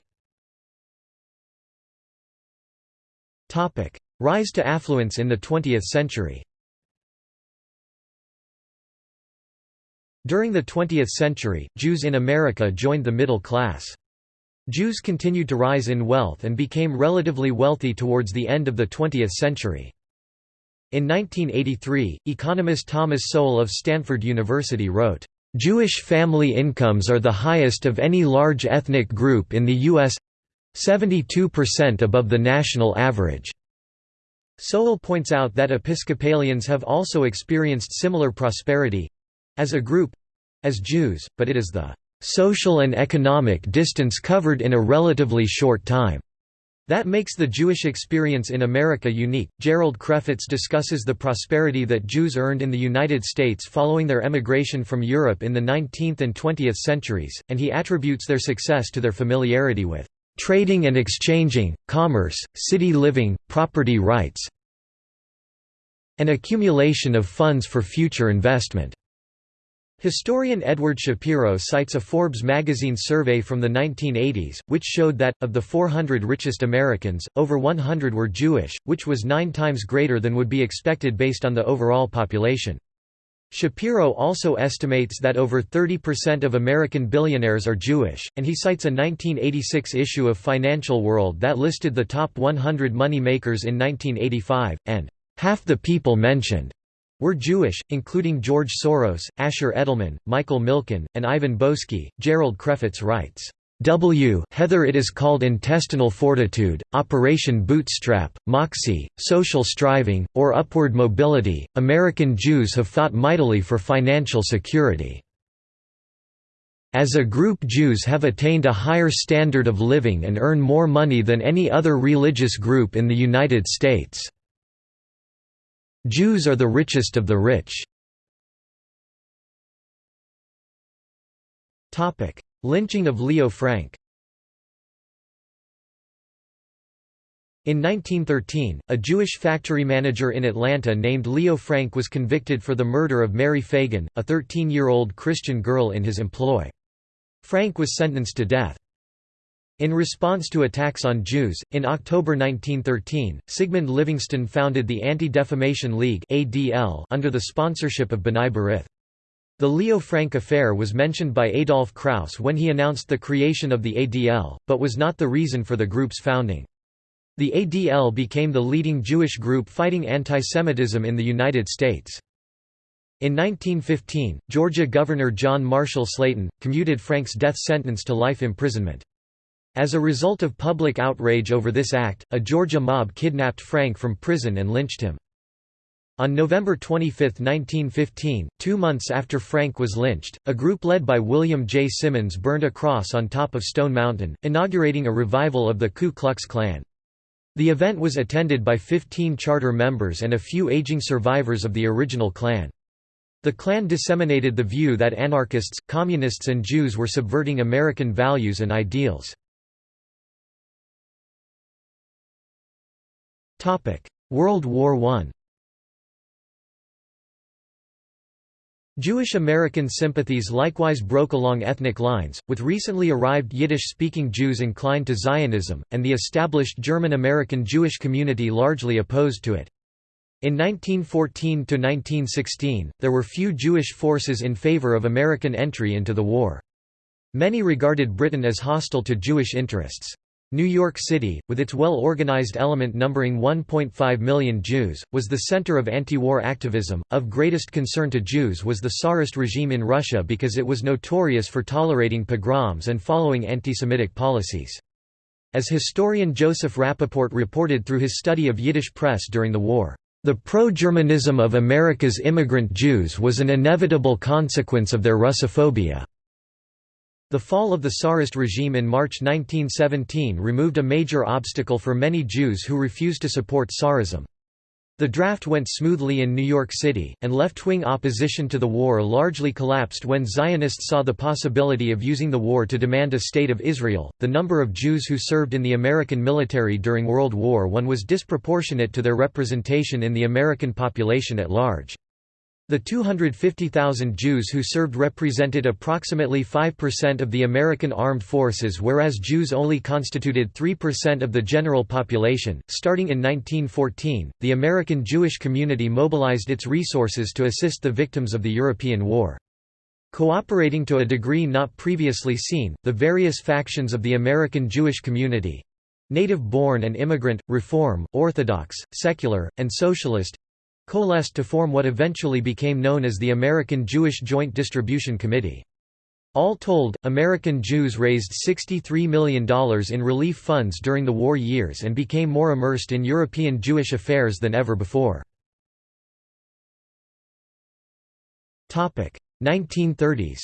S1: Rise to affluence in the 20th century During the 20th century, Jews in America joined the middle class. Jews continued to rise in wealth and became relatively wealthy towards the end of the 20th century. In 1983, economist Thomas Sowell of Stanford University wrote, "...Jewish family incomes are the highest of any large ethnic group in the U.S.—72% above the national average." Sowell points out that Episcopalians have also experienced similar prosperity—as a group, as Jews, but it is the social and economic distance covered in a relatively short time. That makes the Jewish experience in America unique. Gerald Krefetz discusses the prosperity that Jews earned in the United States following their emigration from Europe in the 19th and 20th centuries, and he attributes their success to their familiarity with trading and exchanging, commerce, city living, property rights, and accumulation of funds for future investment. Historian Edward Shapiro cites a Forbes magazine survey from the 1980s, which showed that, of the 400 richest Americans, over 100 were Jewish, which was nine times greater than would be expected based on the overall population. Shapiro also estimates that over 30% of American billionaires are Jewish, and he cites a 1986 issue of Financial World that listed the top 100 money makers in 1985, and half the people mentioned were Jewish, including George Soros, Asher Edelman, Michael Milken, and Ivan Boesky. Gerald Krefetz writes, W Heather it is called intestinal fortitude, Operation Bootstrap, Moxie, social striving, or upward mobility. American Jews have fought mightily for financial security. As a group Jews have attained a higher standard of living and earn more money than any other religious group in the United States. Jews are the richest of the rich. Topic: Lynching of Leo Frank In 1913, a Jewish factory manager in Atlanta named Leo Frank was convicted for the murder of Mary Fagan, a 13-year-old Christian girl in his employ. Frank was sentenced to death. In response to attacks on Jews, in October 1913, Sigmund Livingston founded the Anti-Defamation League under the sponsorship of B'nai B'rith. The Leo Frank affair was mentioned by Adolf Kraus when he announced the creation of the ADL, but was not the reason for the group's founding. The ADL became the leading Jewish group fighting antisemitism in the United States. In 1915, Georgia Governor John Marshall Slaton, commuted Frank's death sentence to life imprisonment. As a result of public outrage over this act, a Georgia mob kidnapped Frank from prison and lynched him. On November 25, 1915, two months after Frank was lynched, a group led by William J. Simmons burned a cross on top of Stone Mountain, inaugurating a revival of the Ku Klux Klan. The event was attended by 15 charter members and a few aging survivors of the original Klan. The Klan disseminated the view that anarchists, communists and Jews were subverting American values and ideals. World War I Jewish American sympathies likewise broke along ethnic lines, with recently arrived Yiddish-speaking Jews inclined to Zionism, and the established German-American Jewish community largely opposed to it. In 1914 to 1916, there were few Jewish forces in favor of American entry into the war. Many regarded Britain as hostile to Jewish interests. New York City, with its well-organized element numbering 1.5 million Jews, was the center of anti-war activism. Of greatest concern to Jews was the Tsarist regime in Russia because it was notorious for tolerating pogroms and following anti-Semitic policies. As historian Joseph Rappaport reported through his study of Yiddish press during the war, the pro-Germanism of America's immigrant Jews was an inevitable consequence of their Russophobia. The fall of the Tsarist regime in March 1917 removed a major obstacle for many Jews who refused to support Tsarism. The draft went smoothly in New York City, and left-wing opposition to the war largely collapsed when Zionists saw the possibility of using the war to demand a state of Israel. The number of Jews who served in the American military during World War I was disproportionate to their representation in the American population at large. The 250,000 Jews who served represented approximately 5% of the American armed forces, whereas Jews only constituted 3% of the general population. Starting in 1914, the American Jewish community mobilized its resources to assist the victims of the European War. Cooperating to a degree not previously seen, the various factions of the American Jewish community native born and immigrant, Reform, Orthodox, Secular, and Socialist coalesced to form what eventually became known as the American Jewish Joint Distribution Committee. All told, American Jews raised $63 million in relief funds during the war years and became more immersed in European Jewish affairs than ever before. 1930s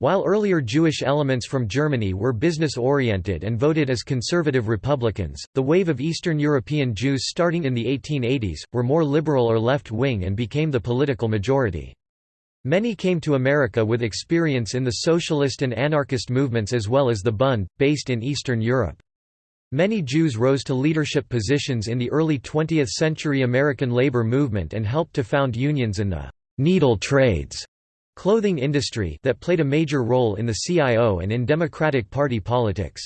S1: While earlier Jewish elements from Germany were business-oriented and voted as conservative Republicans, the wave of Eastern European Jews starting in the 1880s, were more liberal or left-wing and became the political majority. Many came to America with experience in the socialist and anarchist movements as well as the Bund, based in Eastern Europe. Many Jews rose to leadership positions in the early 20th-century American labor movement and helped to found unions in the «needle trades» clothing industry that played a major role in the CIO and in Democratic Party politics.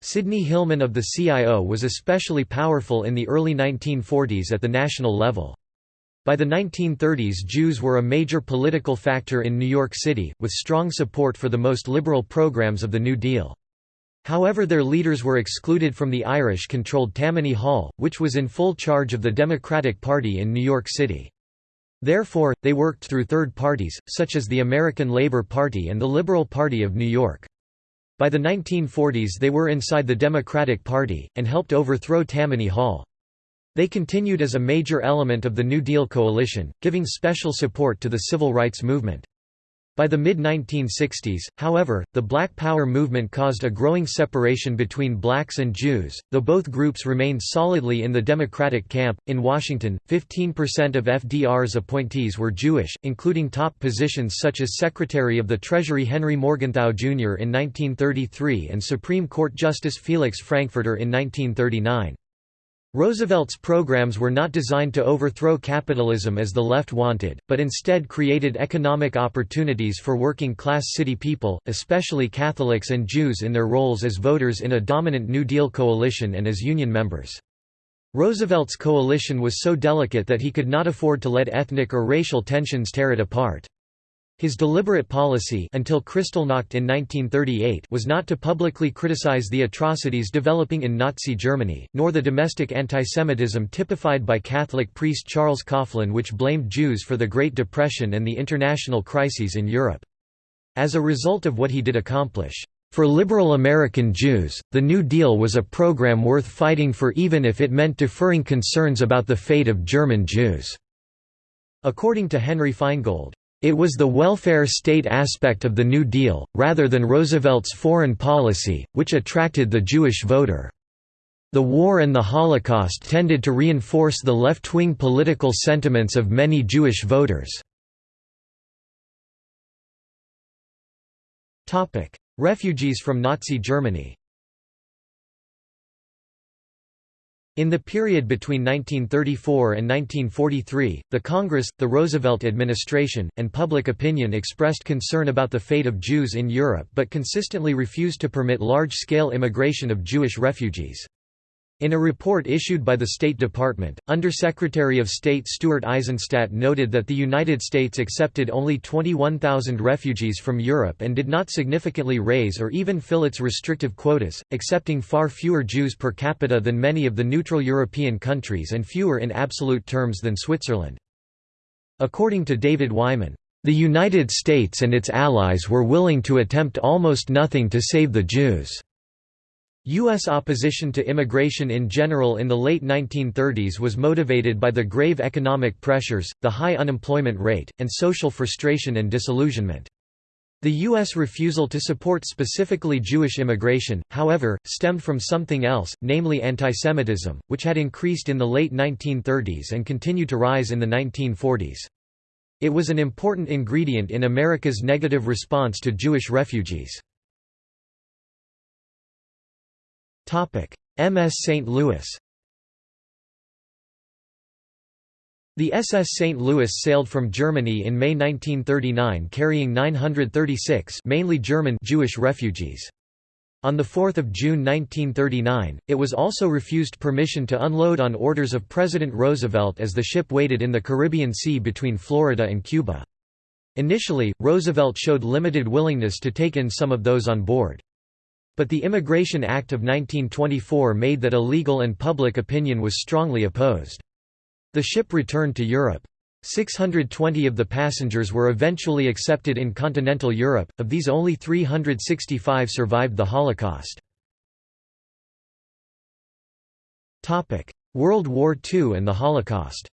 S1: Sidney Hillman of the CIO was especially powerful in the early 1940s at the national level. By the 1930s Jews were a major political factor in New York City, with strong support for the most liberal programs of the New Deal. However their leaders were excluded from the Irish-controlled Tammany Hall, which was in full charge of the Democratic Party in New York City. Therefore, they worked through third parties, such as the American Labor Party and the Liberal Party of New York. By the 1940s they were inside the Democratic Party, and helped overthrow Tammany Hall. They continued as a major element of the New Deal coalition, giving special support to the civil rights movement. By the mid-1960s, however, the Black Power movement caused a growing separation between blacks and Jews, though both groups remained solidly in the Democratic camp. In Washington, 15% of FDR's appointees were Jewish, including top positions such as Secretary of the Treasury Henry Morgenthau Jr. in 1933 and Supreme Court Justice Felix Frankfurter in 1939. Roosevelt's programs were not designed to overthrow capitalism as the left wanted, but instead created economic opportunities for working-class city people, especially Catholics and Jews in their roles as voters in a dominant New Deal coalition and as union members. Roosevelt's coalition was so delicate that he could not afford to let ethnic or racial tensions tear it apart. His deliberate policy until Kristallnacht in 1938 was not to publicly criticize the atrocities developing in Nazi Germany, nor the domestic antisemitism typified by Catholic priest Charles Coughlin which blamed Jews for the Great Depression and the international crises in Europe. As a result of what he did accomplish, for liberal American Jews, the New Deal was a program worth fighting for even if it meant deferring concerns about the fate of German Jews." According to Henry Feingold, it was the welfare state aspect of the New Deal, rather than Roosevelt's foreign policy, which attracted the Jewish voter. The war and the Holocaust tended to reinforce the left-wing political sentiments of many Jewish voters. Refugees from Nazi Germany In the period between 1934 and 1943, the Congress, the Roosevelt administration, and public opinion expressed concern about the fate of Jews in Europe but consistently refused to permit large-scale immigration of Jewish refugees. In a report issued by the State Department, Undersecretary of State Stuart Eizenstat noted that the United States accepted only 21,000 refugees from Europe and did not significantly raise or even fill its restrictive quotas, accepting far fewer Jews per capita than many of the neutral European countries and fewer in absolute terms than Switzerland. According to David Wyman, "...the United States and its allies were willing to attempt almost nothing to save the Jews." U.S. opposition to immigration in general in the late 1930s was motivated by the grave economic pressures, the high unemployment rate, and social frustration and disillusionment. The U.S. refusal to support specifically Jewish immigration, however, stemmed from something else, namely antisemitism, which had increased in the late 1930s and continued to rise in the 1940s. It was an important ingredient in America's negative response to Jewish refugees. MS St. Louis The SS St. Louis sailed from Germany in May 1939 carrying 936 mainly German Jewish refugees. On 4 June 1939, it was also refused permission to unload on orders of President Roosevelt as the ship waited in the Caribbean Sea between Florida and Cuba. Initially, Roosevelt showed limited willingness to take in some of those on board. But the Immigration Act of 1924 made that illegal and public opinion was strongly opposed. The ship returned to Europe. 620 of the passengers were eventually accepted in continental Europe, of these only 365 survived the Holocaust. World War II and the Holocaust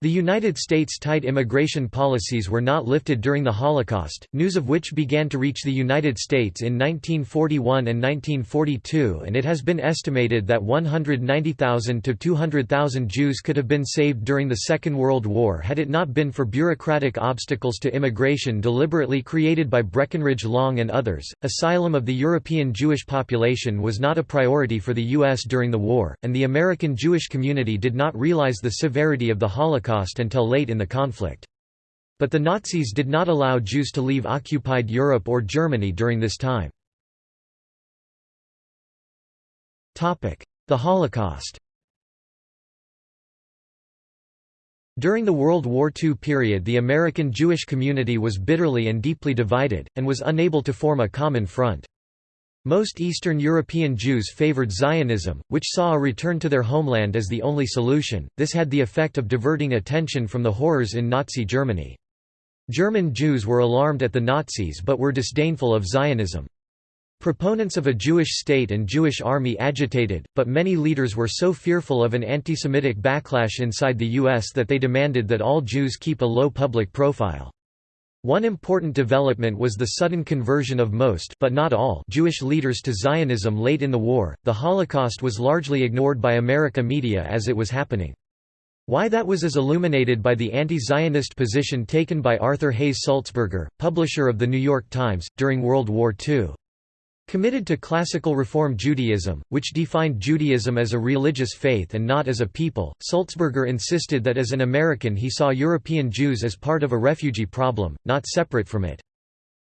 S1: The United States' tight immigration policies were not lifted during the Holocaust, news of which began to reach the United States in 1941 and 1942 and it has been estimated that 190,000 to 200,000 Jews could have been saved during the Second World War had it not been for bureaucratic obstacles to immigration deliberately created by Breckinridge Long and others. Asylum of the European Jewish population was not a priority for the U.S. during the war, and the American Jewish community did not realize the severity of the Holocaust Holocaust until late in the conflict. But the Nazis did not allow Jews to leave occupied Europe or Germany during this time. The Holocaust During the World War II period the American Jewish community was bitterly and deeply divided, and was unable to form a common front. Most Eastern European Jews favored Zionism, which saw a return to their homeland as the only solution. This had the effect of diverting attention from the horrors in Nazi Germany. German Jews were alarmed at the Nazis but were disdainful of Zionism. Proponents of a Jewish state and Jewish army agitated, but many leaders were so fearful of an anti-Semitic backlash inside the U.S. that they demanded that all Jews keep a low public profile. One important development was the sudden conversion of most but not all Jewish leaders to Zionism late in the war. The Holocaust was largely ignored by America media as it was happening. Why that was is illuminated by the anti-Zionist position taken by Arthur Hays Sulzberger, publisher of The New York Times, during World War II. Committed to classical Reform Judaism, which defined Judaism as a religious faith and not as a people, Sulzberger insisted that as an American he saw European Jews as part of a refugee problem, not separate from it.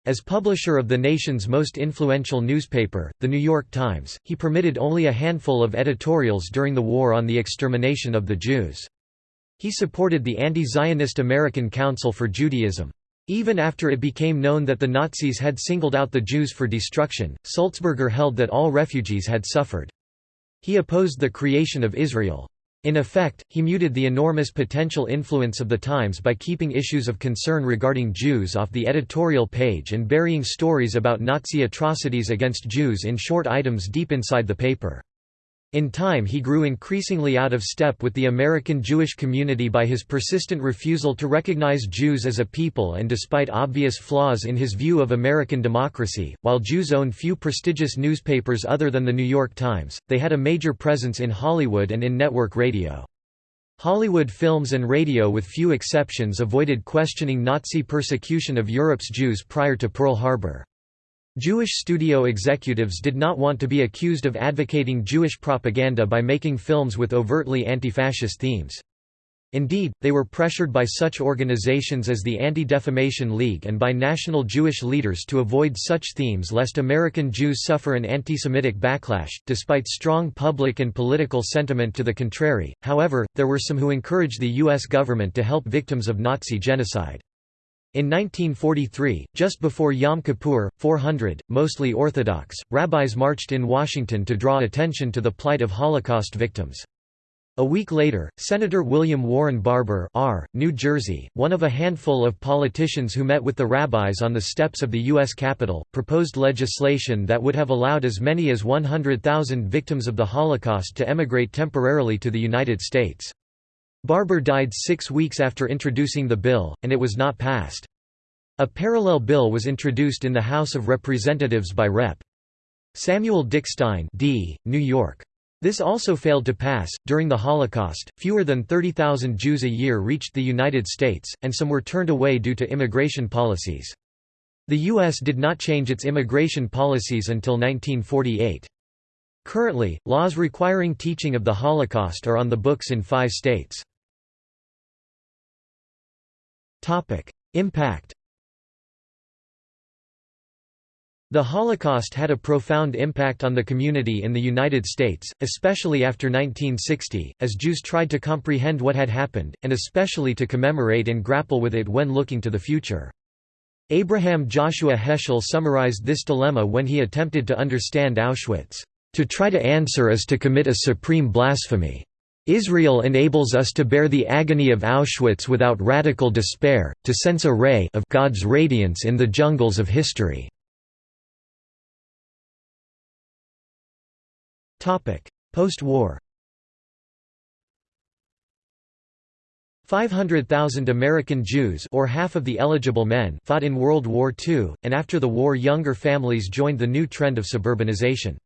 S1: As publisher of the nation's most influential newspaper, The New York Times, he permitted only a handful of editorials during the war on the extermination of the Jews. He supported the anti-Zionist American Council for Judaism. Even after it became known that the Nazis had singled out the Jews for destruction, Sulzberger held that all refugees had suffered. He opposed the creation of Israel. In effect, he muted the enormous potential influence of the Times by keeping issues of concern regarding Jews off the editorial page and burying stories about Nazi atrocities against Jews in short items deep inside the paper. In time he grew increasingly out of step with the American Jewish community by his persistent refusal to recognize Jews as a people and despite obvious flaws in his view of American democracy. While Jews owned few prestigious newspapers other than the New York Times, they had a major presence in Hollywood and in network radio. Hollywood films and radio with few exceptions avoided questioning Nazi persecution of Europe's Jews prior to Pearl Harbor. Jewish studio executives did not want to be accused of advocating Jewish propaganda by making films with overtly anti-fascist themes. Indeed, they were pressured by such organizations as the Anti-Defamation League and by national Jewish leaders to avoid such themes lest American Jews suffer an anti-Semitic backlash. Despite strong public and political sentiment to the contrary, however, there were some who encouraged the U.S. government to help victims of Nazi genocide. In 1943, just before Yom Kippur, 400, mostly Orthodox, rabbis marched in Washington to draw attention to the plight of Holocaust victims. A week later, Senator William Warren Barbour R., New Jersey, one of a handful of politicians who met with the rabbis on the steps of the U.S. Capitol, proposed legislation that would have allowed as many as 100,000 victims of the Holocaust to emigrate temporarily to the United States. Barbour died six weeks after introducing the bill, and it was not passed. A parallel bill was introduced in the House of Representatives by Rep. Samuel Dickstein D., New York. This also failed to pass. During the Holocaust, fewer than 30,000 Jews a year reached the United States, and some were turned away due to immigration policies. The U.S. did not change its immigration policies until 1948. Currently, laws requiring teaching of the Holocaust are on the books in five states. Impact The Holocaust had a profound impact on the community in the United States, especially after 1960, as Jews tried to comprehend what had happened, and especially to commemorate and grapple with it when looking to the future. Abraham Joshua Heschel summarized this dilemma when he attempted to understand Auschwitz. To try to answer is to commit a supreme blasphemy. Israel enables us to bear the agony of Auschwitz without radical despair, to sense a ray of God's radiance in the jungles of history. Post-war 500,000 American Jews or half of the eligible men fought in World War II, and after the war younger families joined the new trend of suburbanization.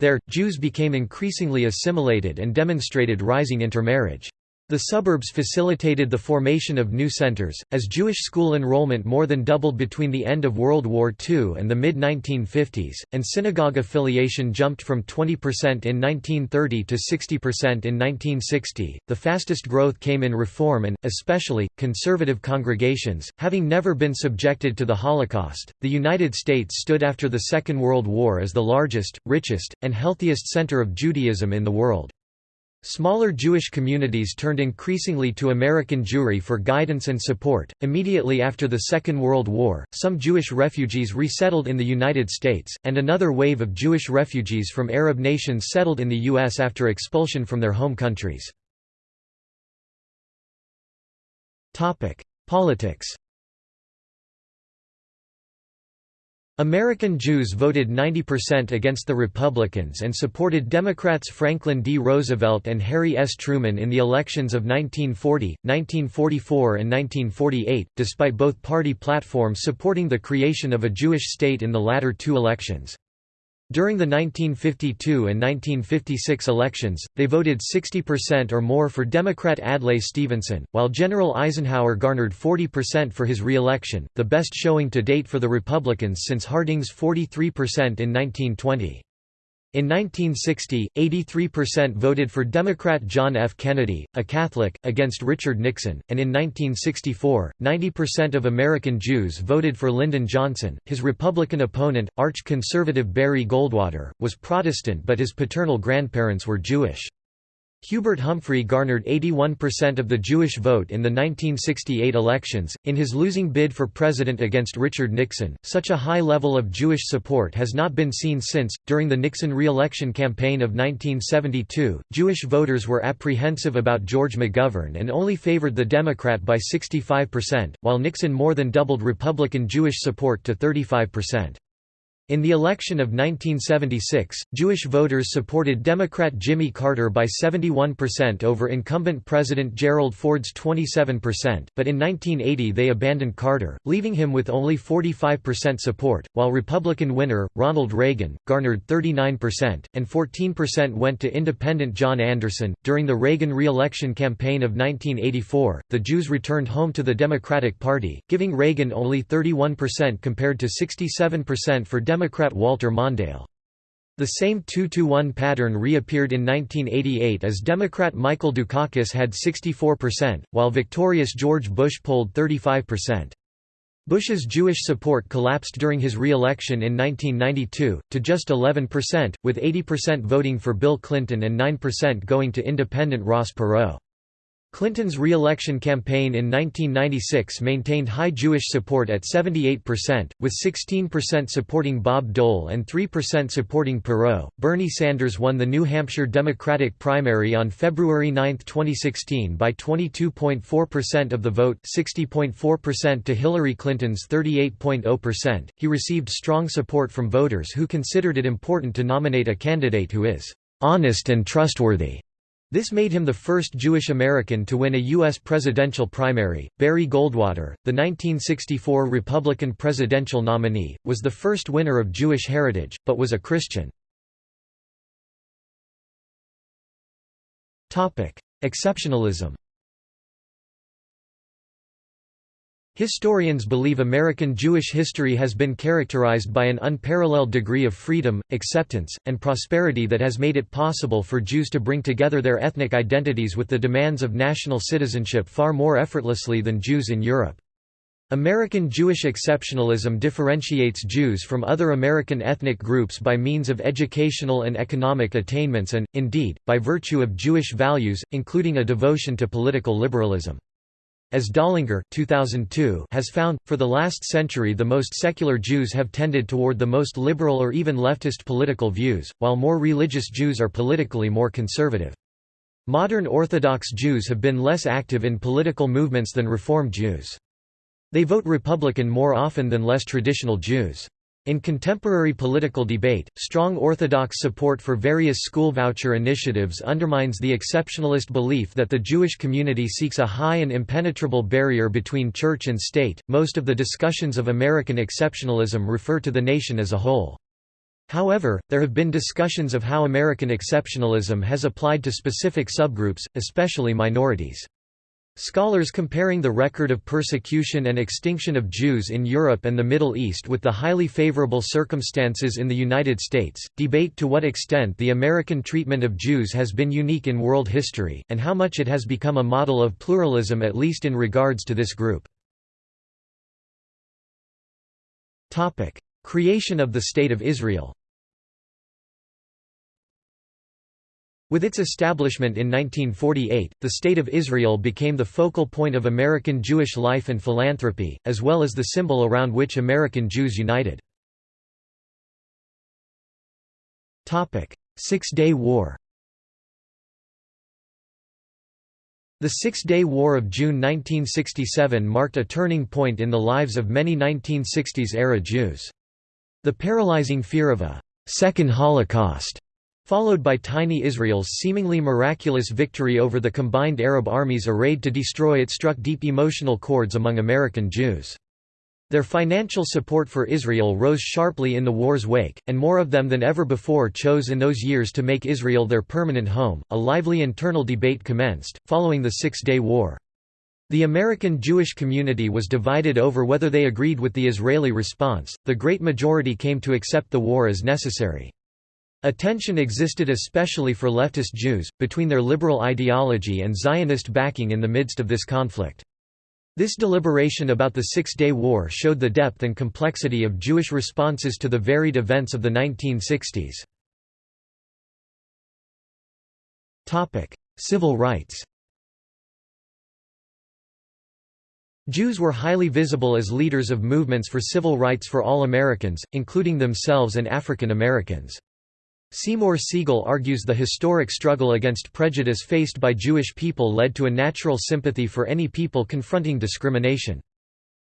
S1: There, Jews became increasingly assimilated and demonstrated rising intermarriage. The suburbs facilitated the formation of new centers, as Jewish school enrollment more than doubled between the end of World War II and the mid-1950s, and synagogue affiliation jumped from 20% in 1930 to 60% in 1960. The fastest growth came in Reform and, especially, conservative congregations. Having never been subjected to the Holocaust, the United States stood after the Second World War as the largest, richest, and healthiest center of Judaism in the world. Smaller Jewish communities turned increasingly to American Jewry for guidance and support. Immediately after the Second World War, some Jewish refugees resettled in the United States, and another wave of Jewish refugees from Arab nations settled in the U.S. after expulsion from their home countries. Politics American Jews voted 90% against the Republicans and supported Democrats Franklin D. Roosevelt and Harry S. Truman in the elections of 1940, 1944 and 1948, despite both party platforms supporting the creation of a Jewish state in the latter two elections. During the 1952 and 1956 elections, they voted 60% or more for Democrat Adlai Stevenson, while General Eisenhower garnered 40% for his re-election, the best showing to date for the Republicans since Harding's 43% in 1920. In 1960, 83% voted for Democrat John F. Kennedy, a Catholic, against Richard Nixon, and in 1964, 90% of American Jews voted for Lyndon Johnson. His Republican opponent, arch-conservative Barry Goldwater, was Protestant but his paternal grandparents were Jewish. Hubert Humphrey garnered 81% of the Jewish vote in the 1968 elections. In his losing bid for president against Richard Nixon, such a high level of Jewish support has not been seen since. During the Nixon re election campaign of 1972, Jewish voters were apprehensive about George McGovern and only favored the Democrat by 65%, while Nixon more than doubled Republican Jewish support to 35%. In the election of 1976, Jewish voters supported Democrat Jimmy Carter by 71% over incumbent President Gerald Ford's 27%, but in 1980 they abandoned Carter, leaving him with only 45% support, while Republican winner, Ronald Reagan, garnered 39%, and 14% went to independent John Anderson. During the Reagan re election campaign of 1984, the Jews returned home to the Democratic Party, giving Reagan only 31% compared to 67% for Democrat Walter Mondale. The same 2-to-1 pattern reappeared in 1988 as Democrat Michael Dukakis had 64%, while victorious George Bush polled 35%. Bush's Jewish support collapsed during his re-election in 1992, to just 11%, with 80% voting for Bill Clinton and 9% going to independent Ross Perot. Clinton's re-election campaign in 1996 maintained high Jewish support at 78%, with 16% supporting Bob Dole and 3% supporting Perot. Bernie Sanders won the New Hampshire Democratic primary on February 9, 2016 by 22.4% of the vote, 60.4% to Hillary Clinton's 38.0%. He received strong support from voters who considered it important to nominate a candidate who is honest and trustworthy. This made him the first Jewish American to win a U.S. presidential primary. Barry Goldwater, the 1964 Republican presidential nominee, was the first winner of Jewish heritage, but was a Christian. Exceptionalism Historians believe American Jewish history has been characterized by an unparalleled degree of freedom, acceptance, and prosperity that has made it possible for Jews to bring together their ethnic identities with the demands of national citizenship far more effortlessly than Jews in Europe. American Jewish exceptionalism differentiates Jews from other American ethnic groups by means of educational and economic attainments and, indeed, by virtue of Jewish values, including a devotion to political liberalism. As Dollinger 2002 has found, for the last century the most secular Jews have tended toward the most liberal or even leftist political views, while more religious Jews are politically more conservative. Modern Orthodox Jews have been less active in political movements than Reform Jews. They vote Republican more often than less traditional Jews. In contemporary political debate, strong Orthodox support for various school voucher initiatives undermines the exceptionalist belief that the Jewish community seeks a high and impenetrable barrier between church and state. Most of the discussions of American exceptionalism refer to the nation as a whole. However, there have been discussions of how American exceptionalism has applied to specific subgroups, especially minorities. Scholars comparing the record of persecution and extinction of Jews in Europe and the Middle East with the highly favorable circumstances in the United States, debate to what extent the American treatment of Jews has been unique in world history, and how much it has become a model of pluralism at least in regards to this group. Creation of the State of Israel With its establishment in 1948, the State of Israel became the focal point of American Jewish life and philanthropy, as well as the symbol around which American Jews united. Six-Day War The Six-Day War of June 1967 marked a turning point in the lives of many 1960s-era Jews. The paralyzing fear of a second Holocaust» followed by tiny Israel's seemingly miraculous victory over the combined Arab armies arrayed to destroy it struck deep emotional chords among American Jews. Their financial support for Israel rose sharply in the war's wake, and more of them than ever before chose in those years to make Israel their permanent home. A lively internal debate commenced, following the Six Day War. The American Jewish community was divided over whether they agreed with the Israeli response, the great majority came to accept the war as necessary. A tension existed especially for leftist Jews, between their liberal ideology and Zionist backing in the midst of this conflict. This deliberation about the Six-Day War showed the depth and complexity of Jewish responses to the varied events of the 1960s. Civil rights Jews were highly visible as leaders of movements for civil rights for all Americans, including themselves and African Americans. Seymour Siegel argues the historic struggle against prejudice faced by Jewish people led to a natural sympathy for any people confronting discrimination.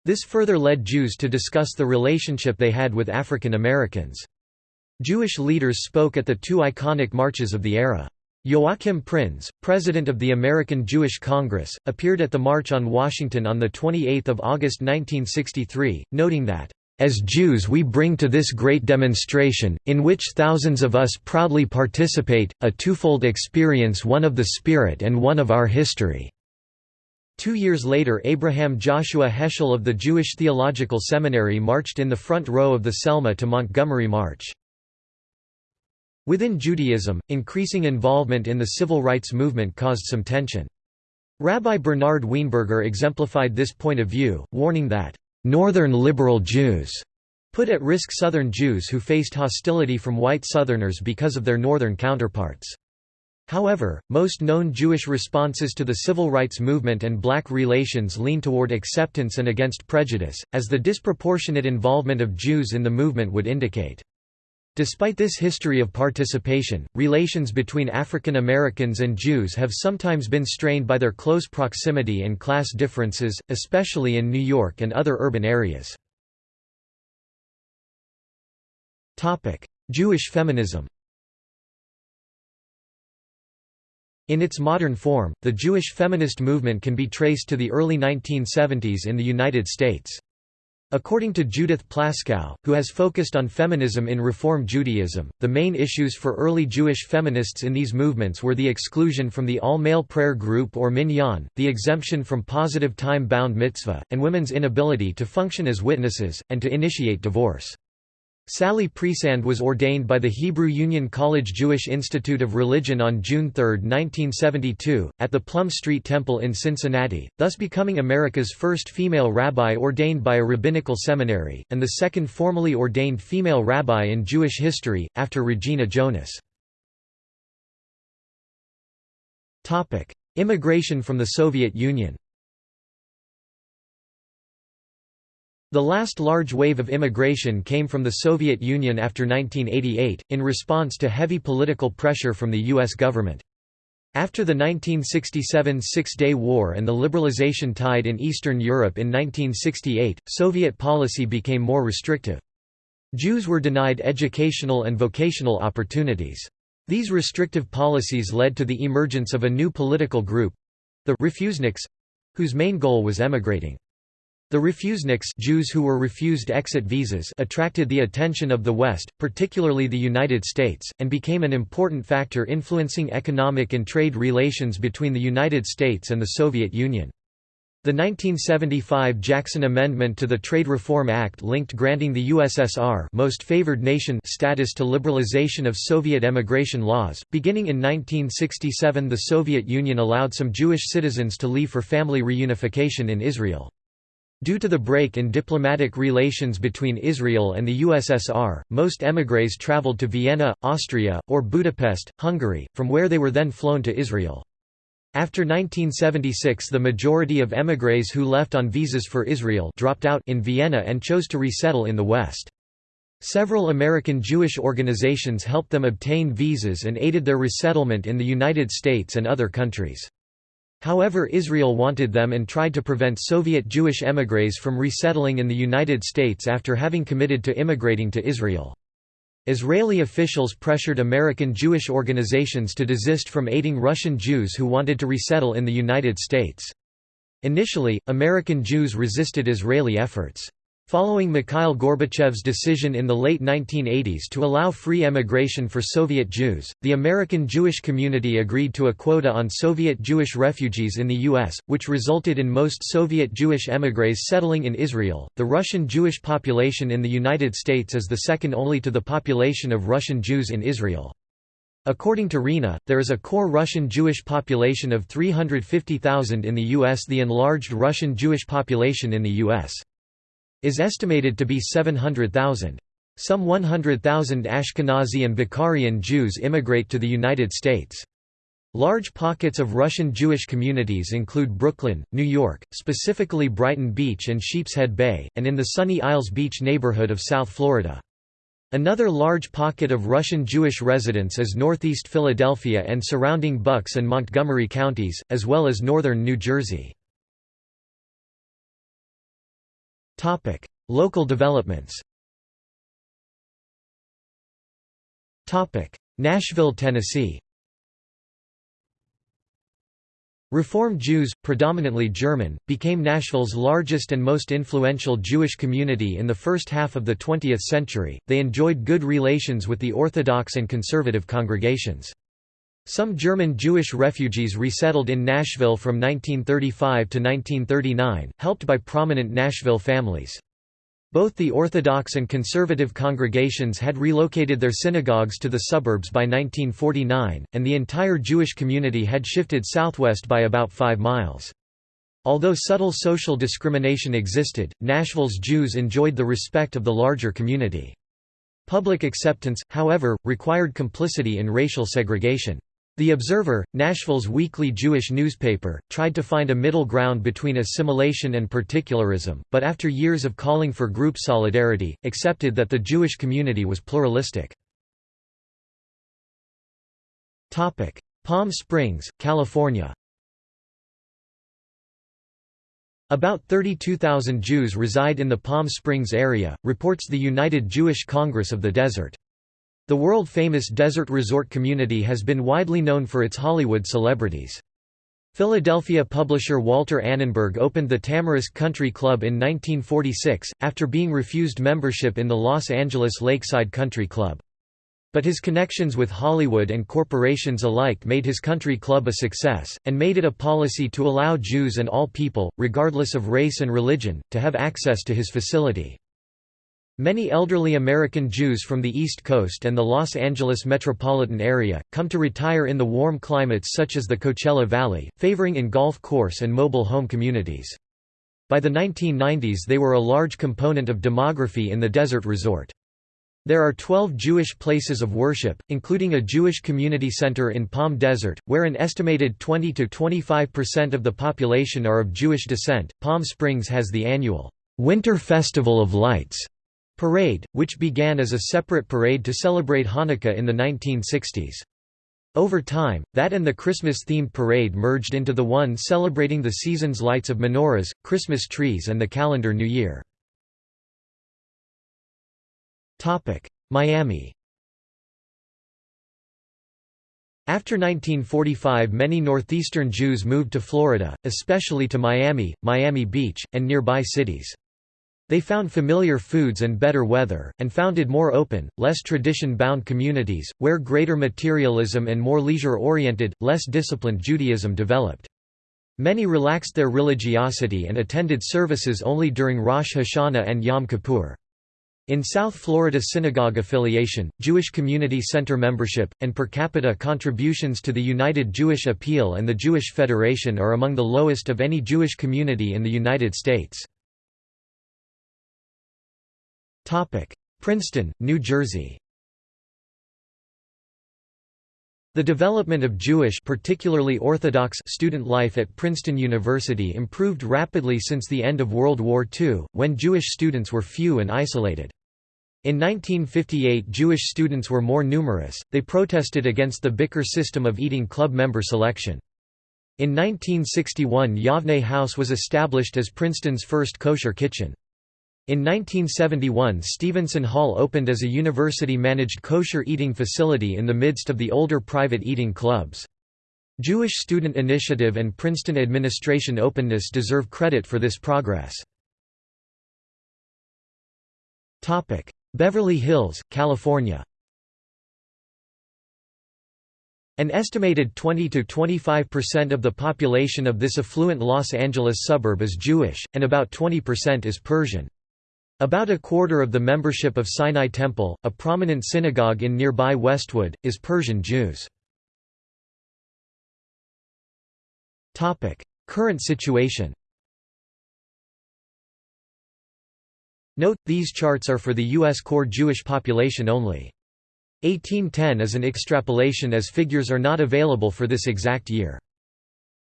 S1: This further led Jews to discuss the relationship they had with African Americans. Jewish leaders spoke at the two iconic marches of the era. Joachim Prinz, president of the American Jewish Congress, appeared at the March on Washington on 28 August 1963, noting that as Jews we bring to this great demonstration, in which thousands of us proudly participate, a twofold experience one of the Spirit and one of our history." Two years later Abraham Joshua Heschel of the Jewish Theological Seminary marched in the front row of the Selma to Montgomery March. Within Judaism, increasing involvement in the civil rights movement caused some tension. Rabbi Bernard Weinberger exemplified this point of view, warning that, "...northern liberal Jews," put at risk Southern Jews who faced hostility from white Southerners because of their Northern counterparts. However, most known Jewish responses to the civil rights movement and black relations lean toward acceptance and against prejudice, as the disproportionate involvement of Jews in the movement would indicate. Despite this history of participation, relations between African Americans and Jews have sometimes been strained by their close proximity and class differences, especially in New York and other urban areas. Jewish feminism In its modern form, the Jewish feminist movement can be traced to the early 1970s in the United States. According to Judith Plaskow, who has focused on feminism in Reform Judaism, the main issues for early Jewish feminists in these movements were the exclusion from the all-male prayer group or minyan, the exemption from positive time-bound mitzvah, and women's inability to function as witnesses, and to initiate divorce. Sally Priesand was ordained by the Hebrew Union College Jewish Institute of Religion on June 3, 1972, at the Plum Street Temple in Cincinnati, thus becoming America's first female rabbi ordained by a rabbinical seminary, and the second formally ordained female rabbi in Jewish history, after Regina Jonas. Immigration from the Soviet Union The last large wave of immigration came from the Soviet Union after 1988, in response to heavy political pressure from the U.S. government. After the 1967 Six-Day War and the liberalization tide in Eastern Europe in 1968, Soviet policy became more restrictive. Jews were denied educational and vocational opportunities. These restrictive policies led to the emergence of a new political group—the refuseniks—whose main goal was emigrating. The refuseniks Jews who were refused exit visas attracted the attention of the West, particularly the United States, and became an important factor influencing economic and trade relations between the United States and the Soviet Union. The 1975 Jackson Amendment to the Trade Reform Act linked granting the USSR most favored nation status to liberalization of Soviet emigration laws. Beginning in 1967, the Soviet Union allowed some Jewish citizens to leave for family reunification in Israel. Due to the break in diplomatic relations between Israel and the USSR, most émigrés traveled to Vienna, Austria, or Budapest, Hungary, from where they were then flown to Israel. After 1976 the majority of émigrés who left on visas for Israel dropped out in Vienna and chose to resettle in the West. Several American Jewish organizations helped them obtain visas and aided their resettlement in the United States and other countries. However Israel wanted them and tried to prevent Soviet Jewish émigrés from resettling in the United States after having committed to immigrating to Israel. Israeli officials pressured American Jewish organizations to desist from aiding Russian Jews who wanted to resettle in the United States. Initially, American Jews resisted Israeli efforts. Following Mikhail Gorbachev's decision in the late 1980s to allow free emigration for Soviet Jews, the American Jewish community agreed to a quota on Soviet Jewish refugees in the U.S., which resulted in most Soviet Jewish émigrés settling in Israel. The Russian Jewish population in the United States is the second only to the population of Russian Jews in Israel. According to RINA, there is a core Russian Jewish population of 350,000 in the U.S. The enlarged Russian Jewish population in the U.S is estimated to be 700,000. Some 100,000 Ashkenazi and Bukharian Jews immigrate to the United States. Large pockets of Russian Jewish communities include Brooklyn, New York, specifically Brighton Beach and Sheepshead Bay, and in the Sunny Isles Beach neighborhood of South Florida. Another large pocket of Russian Jewish residents is northeast Philadelphia and surrounding Bucks and Montgomery counties, as well as northern New Jersey. Local developments Topic: Nashville, Tennessee Reform Jews, predominantly German, became Nashville's largest and most influential Jewish community in the first half of the 20th century. They enjoyed good relations with the Orthodox and conservative congregations. Some German Jewish refugees resettled in Nashville from 1935 to 1939, helped by prominent Nashville families. Both the Orthodox and conservative congregations had relocated their synagogues to the suburbs by 1949, and the entire Jewish community had shifted southwest by about five miles. Although subtle social discrimination existed, Nashville's Jews enjoyed the respect of the larger community. Public acceptance, however, required complicity in racial segregation. The Observer, Nashville's weekly Jewish newspaper, tried to find a middle ground between assimilation and particularism, but after years of calling for group solidarity, accepted that the Jewish community was pluralistic. Palm Springs, California About 32,000 Jews reside in the Palm Springs area, reports the United Jewish Congress of the Desert. The world-famous desert resort community has been widely known for its Hollywood celebrities. Philadelphia publisher Walter Annenberg opened the Tamarisk Country Club in 1946, after being refused membership in the Los Angeles Lakeside Country Club. But his connections with Hollywood and corporations alike made his country club a success, and made it a policy to allow Jews and all people, regardless of race and religion, to have access to his facility. Many elderly American Jews from the East Coast and the Los Angeles metropolitan area, come to retire in the warm climates such as the Coachella Valley, favoring in golf course and mobile home communities. By the 1990s they were a large component of demography in the desert resort. There are 12 Jewish places of worship, including a Jewish community center in Palm Desert, where an estimated 20 to 25% of the population are of Jewish descent. Palm Springs has the annual Winter Festival of Lights Parade, which began as a separate parade to celebrate Hanukkah in the 1960s. Over time, that and the Christmas-themed parade merged into the one celebrating the season's lights of menorahs, Christmas trees and the calendar New Year. Miami After 1945 many Northeastern Jews moved to Florida, especially to Miami, Miami Beach, and nearby cities. They found familiar foods and better weather, and founded more open, less tradition-bound communities, where greater materialism and more leisure-oriented, less disciplined Judaism developed. Many relaxed their religiosity and attended services only during Rosh Hashanah and Yom Kippur. In South Florida synagogue affiliation, Jewish Community Center membership, and per capita contributions to the United Jewish Appeal and the Jewish Federation are among the lowest of any Jewish community in the United States. Princeton, New Jersey The development of Jewish particularly Orthodox student life at Princeton University improved rapidly since the end of World War II, when Jewish students were few and isolated. In 1958 Jewish students were more numerous, they protested against the Bicker system of eating club member selection. In 1961 Yavneh House was established as Princeton's first kosher kitchen. In 1971 Stevenson Hall opened as a university-managed kosher eating facility in the midst of the older private eating clubs. Jewish Student Initiative and Princeton administration openness deserve credit for this progress. Beverly Hills, California An estimated 20–25% of the population of this affluent Los Angeles suburb is Jewish, and about 20% is Persian. About a quarter of the membership of Sinai Temple, a prominent synagogue in nearby Westwood, is Persian Jews. Current situation Note, these charts are for the U.S. core Jewish population only. 1810 is an extrapolation as figures are not available for this exact year.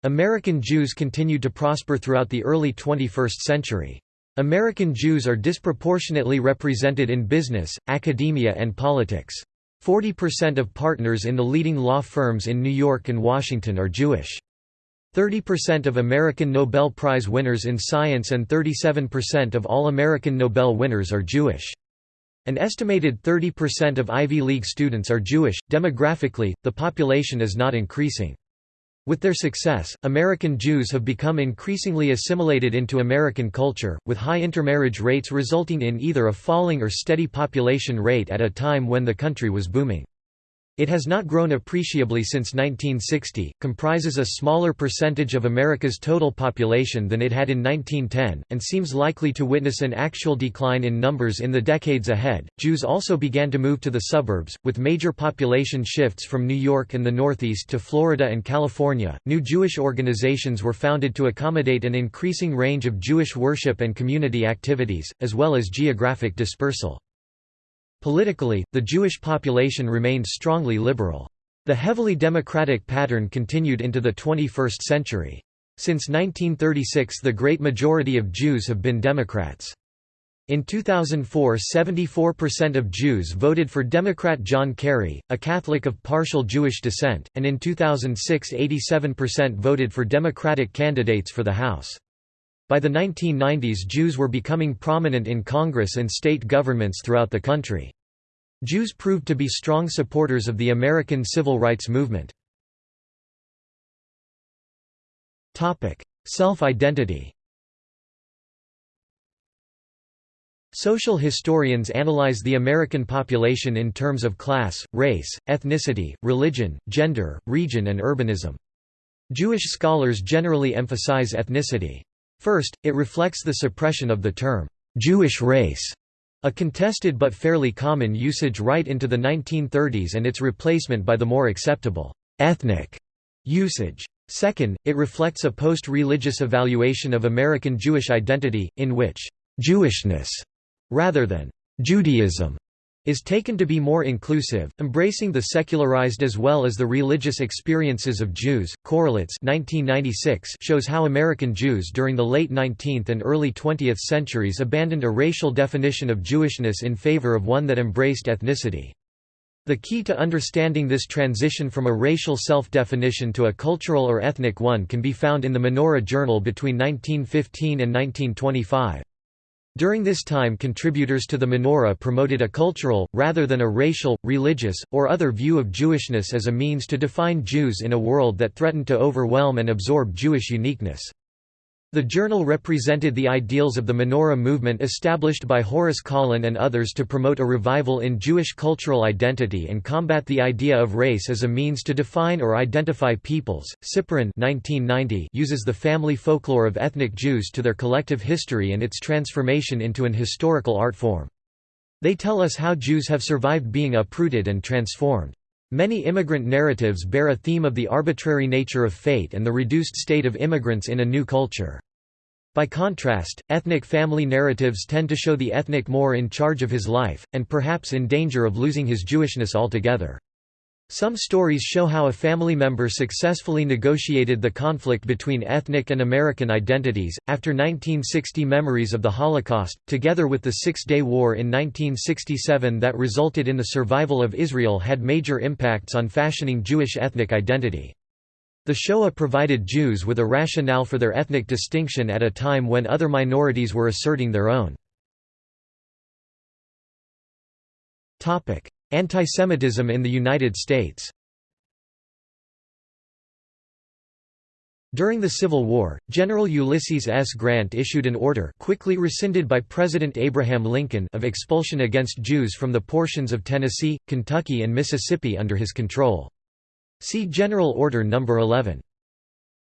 S1: American Jews continued to prosper throughout the early 21st century. American Jews are disproportionately represented in business, academia and politics. 40% of partners in the leading law firms in New York and Washington are Jewish. 30% of American Nobel Prize winners in science and 37% of all American Nobel winners are Jewish. An estimated 30% of Ivy League students are Jewish. Demographically, the population is not increasing. With their success, American Jews have become increasingly assimilated into American culture, with high intermarriage rates resulting in either a falling or steady population rate at a time when the country was booming. It has not grown appreciably since 1960, comprises a smaller percentage of America's total population than it had in 1910, and seems likely to witness an actual decline in numbers in the decades ahead. Jews also began to move to the suburbs, with major population shifts from New York and the Northeast to Florida and California. New Jewish organizations were founded to accommodate an increasing range of Jewish worship and community activities, as well as geographic dispersal. Politically, the Jewish population remained strongly liberal. The heavily democratic pattern continued into the 21st century. Since 1936 the great majority of Jews have been Democrats. In 2004 74% of Jews voted for Democrat John Kerry, a Catholic of partial Jewish descent, and in 2006 87% voted for Democratic candidates for the House. By the 1990s Jews were becoming prominent in Congress and state governments throughout the country. Jews proved to be strong supporters of the American civil rights movement. Self-identity Social historians analyze the American population in terms of class, race, ethnicity, religion, gender, region and urbanism. Jewish scholars generally emphasize ethnicity. First, it reflects the suppression of the term, "'Jewish race' a contested but fairly common usage right into the 1930s and its replacement by the more acceptable, "'ethnic' usage. Second, it reflects a post-religious evaluation of American Jewish identity, in which "'Jewishness' rather than "'Judaism' is taken to be more inclusive, embracing the secularized as well as the religious experiences of Jews. Correlates 1996 shows how American Jews during the late 19th and early 20th centuries abandoned a racial definition of Jewishness in favor of one that embraced ethnicity. The key to understanding this transition from a racial self-definition to a cultural or ethnic one can be found in the Menorah Journal between 1915 and 1925. During this time contributors to the menorah promoted a cultural, rather than a racial, religious, or other view of Jewishness as a means to define Jews in a world that threatened to overwhelm and absorb Jewish uniqueness. The journal represented the ideals of the Menorah movement established by Horace Kallen and others to promote a revival in Jewish cultural identity and combat the idea of race as a means to define or identify peoples. 1990 uses the family folklore of ethnic Jews to their collective history and its transformation into an historical art form. They tell us how Jews have survived being uprooted and transformed. Many immigrant narratives bear a theme of the arbitrary nature of fate and the reduced state of immigrants in a new culture. By contrast, ethnic family narratives tend to show the ethnic more in charge of his life, and perhaps in danger of losing his Jewishness altogether. Some stories show how a family member successfully negotiated the conflict between ethnic and American identities. After 1960 memories of the Holocaust, together with the Six Day War in 1967 that resulted in the survival of Israel, had major impacts on fashioning Jewish ethnic identity. The Shoah provided Jews with a rationale for their ethnic distinction at a time when other minorities were asserting their own. Antisemitism in the United States During the Civil War, General Ulysses S. Grant issued an order quickly rescinded by President Abraham Lincoln of expulsion against Jews from the portions of Tennessee, Kentucky and Mississippi under his control. See General Order No. 11.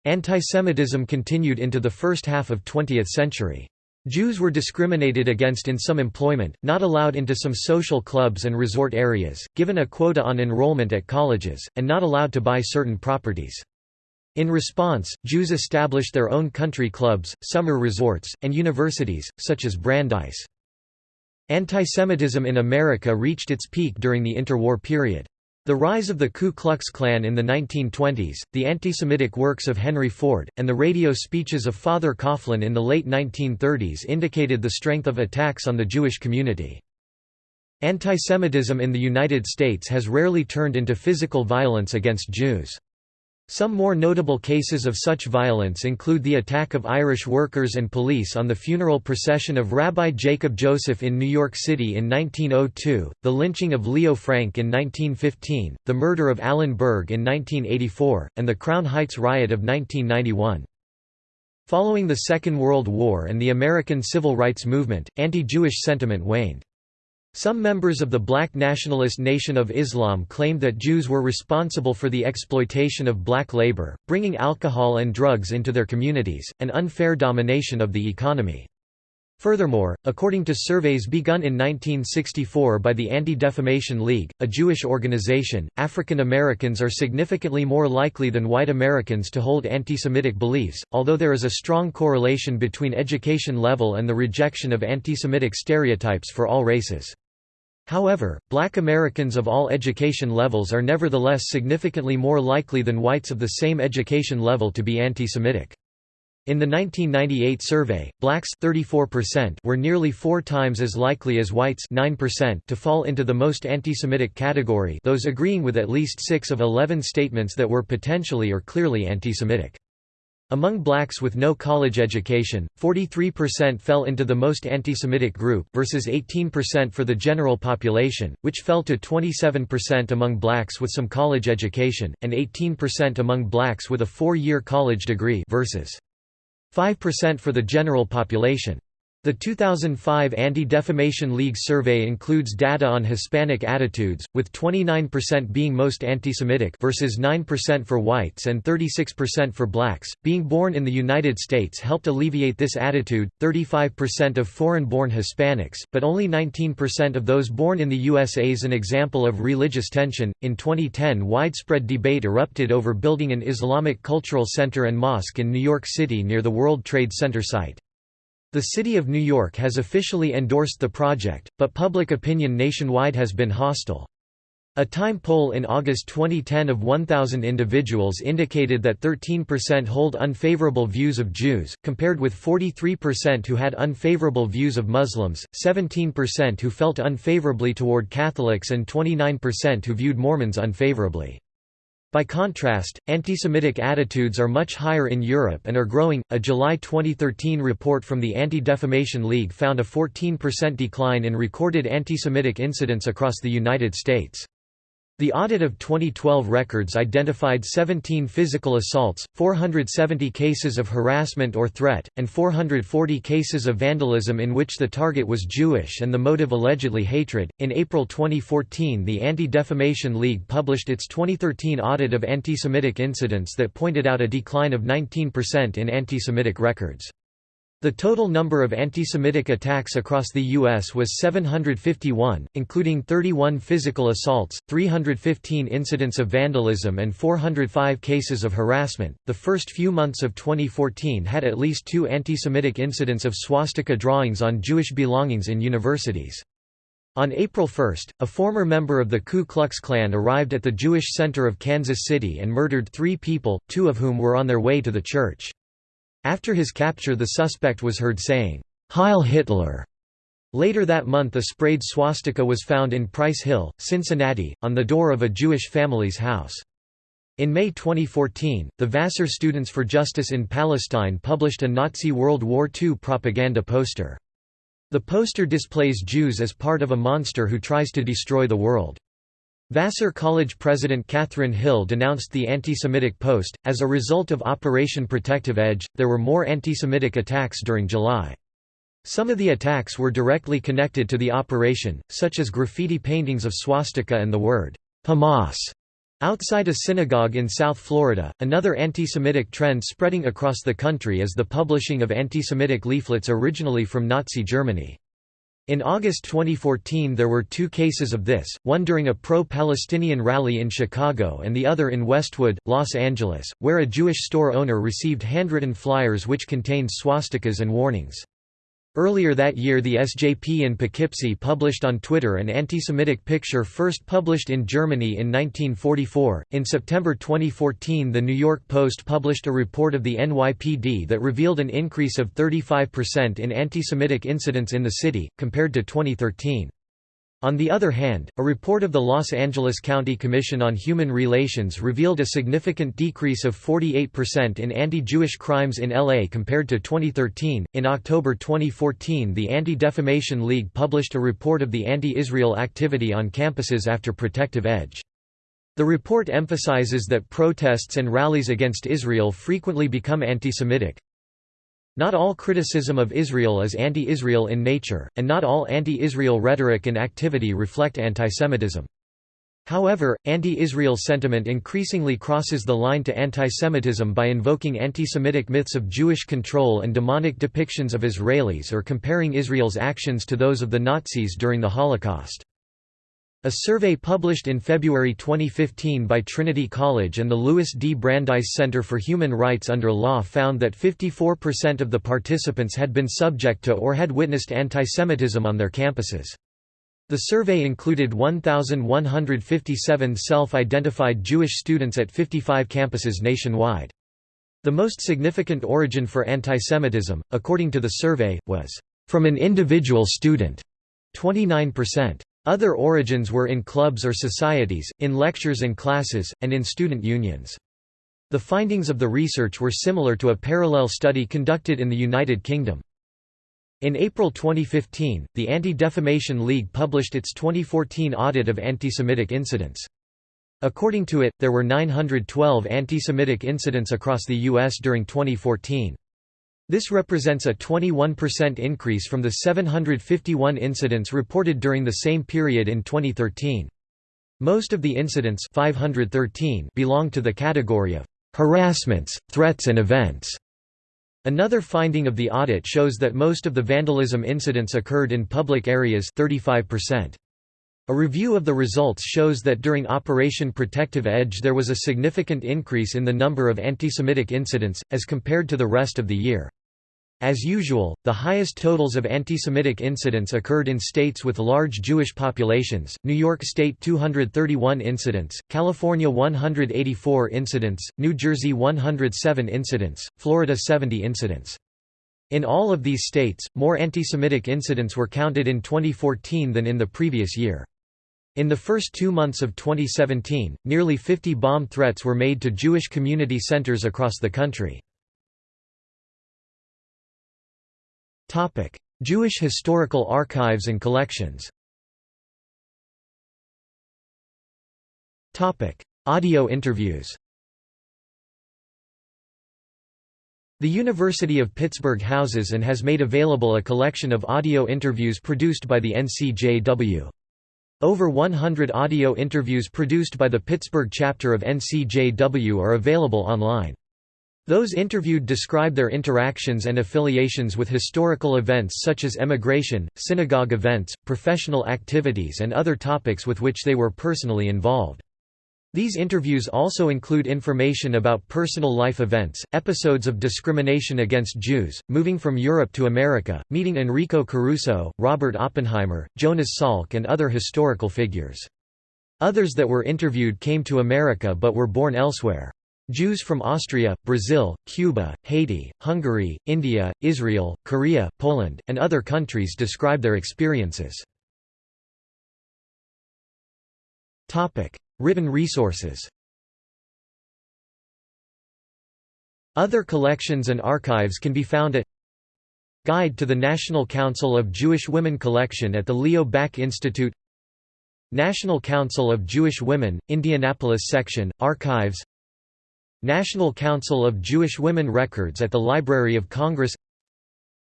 S1: Antisemitism continued into the first half of 20th century. Jews were discriminated against in some employment, not allowed into some social clubs and resort areas, given a quota on enrollment at colleges, and not allowed to buy certain properties. In response, Jews established their own country clubs, summer resorts, and universities, such as Brandeis. Antisemitism in America reached its peak during the interwar period. The rise of the Ku Klux Klan in the 1920s, the anti-Semitic works of Henry Ford, and the radio speeches of Father Coughlin in the late 1930s indicated the strength of attacks on the Jewish community. Antisemitism in the United States has rarely turned into physical violence against Jews. Some more notable cases of such violence include the attack of Irish workers and police on the funeral procession of Rabbi Jacob Joseph in New York City in 1902, the lynching of Leo Frank in 1915, the murder of Alan Berg in 1984, and the Crown Heights riot of 1991. Following the Second World War and the American Civil Rights Movement, anti-Jewish sentiment waned. Some members of the black nationalist Nation of Islam claimed that Jews were responsible for the exploitation of black labor, bringing alcohol and drugs into their communities, and unfair domination of the economy. Furthermore, according to surveys begun in 1964 by the Anti-Defamation League, a Jewish organization, African Americans are significantly more likely than white Americans to hold anti-Semitic beliefs, although there is a strong correlation between education level and the rejection of anti-Semitic stereotypes for all races. However, black Americans of all education levels are nevertheless significantly more likely than whites of the same education level to be anti-Semitic. In the 1998 survey, blacks 34% were nearly four times as likely as whites 9% to fall into the most anti-Semitic category those agreeing with at least six of 11 statements that were potentially or clearly anti-Semitic. Among blacks with no college education, 43% fell into the most anti-Semitic group versus 18% for the general population, which fell to 27% among blacks with some college education, and 18% among blacks with a four-year college degree versus 5% for the general population. The 2005 Anti-Defamation League survey includes data on Hispanic attitudes, with 29% being most anti-Semitic versus 9% for whites and 36% for blacks. Being born in the United States helped alleviate this attitude. 35% of foreign-born Hispanics, but only 19% of those born in the USA is an example of religious tension. In 2010, widespread debate erupted over building an Islamic cultural center and mosque in New York City near the World Trade Center site. The City of New York has officially endorsed the project, but public opinion nationwide has been hostile. A Time poll in August 2010 of 1,000 individuals indicated that 13% hold unfavorable views of Jews, compared with 43% who had unfavorable views of Muslims, 17% who felt unfavorably toward Catholics and 29% who viewed Mormons unfavorably. By contrast, anti-Semitic attitudes are much higher in Europe and are growing. A July 2013 report from the Anti-Defamation League found a 14% decline in recorded anti-Semitic incidents across the United States. The audit of 2012 records identified 17 physical assaults, 470 cases of harassment or threat, and 440 cases of vandalism in which the target was Jewish and the motive allegedly hatred. In April 2014, the Anti Defamation League published its 2013 audit of anti Semitic incidents that pointed out a decline of 19% in anti Semitic records. The total number of anti-Semitic attacks across the U.S. was 751, including 31 physical assaults, 315 incidents of vandalism and 405 cases of harassment. The first few months of 2014 had at least two anti-Semitic incidents of swastika drawings on Jewish belongings in universities. On April 1, a former member of the Ku Klux Klan arrived at the Jewish Center of Kansas City and murdered three people, two of whom were on their way to the church. After his capture the suspect was heard saying, Heil Hitler. Later that month a sprayed swastika was found in Price Hill, Cincinnati, on the door of a Jewish family's house. In May 2014, the Vassar Students for Justice in Palestine published a Nazi World War II propaganda poster. The poster displays Jews as part of a monster who tries to destroy the world. Vassar College President Catherine Hill denounced the anti-Semitic post. As a result of Operation Protective Edge, there were more anti-Semitic attacks during July. Some of the attacks were directly connected to the operation, such as graffiti paintings of swastika and the word Hamas outside a synagogue in South Florida. Another anti-Semitic trend spreading across the country is the publishing of anti-Semitic leaflets originally from Nazi Germany. In August 2014 there were two cases of this, one during a pro-Palestinian rally in Chicago and the other in Westwood, Los Angeles, where a Jewish store owner received handwritten flyers which contained swastikas and warnings. Earlier that year the SJP in Poughkeepsie published on Twitter an anti-Semitic picture first published in Germany in 1944. In September 2014 the New York Post published a report of the NYPD that revealed an increase of 35% in anti-Semitic incidents in the city, compared to 2013. On the other hand, a report of the Los Angeles County Commission on Human Relations revealed a significant decrease of 48% in anti Jewish crimes in LA compared to 2013. In October 2014, the Anti Defamation League published a report of the anti Israel activity on campuses after Protective Edge. The report emphasizes that protests and rallies against Israel frequently become anti Semitic, Not all criticism of Israel is anti-Israel in nature, and not all anti-Israel rhetoric and activity reflect antisemitism. However, anti-Israel sentiment increasingly crosses the line to antisemitism by invoking anti-Semitic myths of Jewish control and demonic depictions of Israelis or comparing Israel's actions to those of the Nazis during the Holocaust. A survey published in February 2015 by Trinity College and the Louis D. Brandeis Center for Human Rights Under Law found that 54% of the participants had been subject to or had witnessed antisemitism on their campuses. The survey included 1,157 self-identified Jewish students at 55 campuses nationwide. The most significant origin for antisemitism, according to the survey, was from an individual student, 29%. Other origins were in clubs or societies, in lectures and classes, and in student unions. The findings of the research were similar to a parallel study conducted in the United Kingdom. In April 2015, the Anti-Defamation League published its 2014 audit of anti-Semitic incidents. According to it, there were 912 anti-Semitic incidents across the U.S. during 2014. This represents a 21% increase from the 751 incidents reported during the same period in 2013. Most of the incidents 513 belong to the category of harassments, threats and events. Another finding of the audit shows that most of the vandalism incidents occurred in public areas 35%. A review of the results shows that during Operation Protective Edge there was a significant increase in the number of antisemitic incidents, as compared to the rest of the year. As usual, the highest totals of anti-Semitic incidents occurred in states with large Jewish populations, New York State 231 incidents, California 184 incidents, New Jersey 107 incidents, Florida 70 incidents. In all of these states, more anti-Semitic incidents were counted in 2014 than in the previous year. In the first two months of 2017, nearly 50 bomb threats were made to Jewish community centers across the country. Jewish historical archives and collections. Audio interviews. The University of Pittsburgh houses and has made available a collection of audio interviews produced by the NCJW. Over 100 audio interviews produced by the Pittsburgh chapter of NCJW are available online. Those interviewed describe their interactions and affiliations with historical events such as emigration, synagogue events, professional activities and other topics with which they were personally involved. These interviews also include information about personal life events, episodes of discrimination against Jews, moving from Europe to America, meeting Enrico Caruso, Robert Oppenheimer, Jonas Salk and other historical figures. Others that were interviewed came to America but were born elsewhere. Jews from Austria, Brazil, Cuba, Haiti, Hungary, India, Israel, Korea, Poland, and other countries describe their experiences. Written resources. Other collections and archives can be found at Guide to the National Council of Jewish Women collection at the Leo Baeck Institute National Council of Jewish Women, Indianapolis Section, Archives National Council of Jewish Women Records at the Library of Congress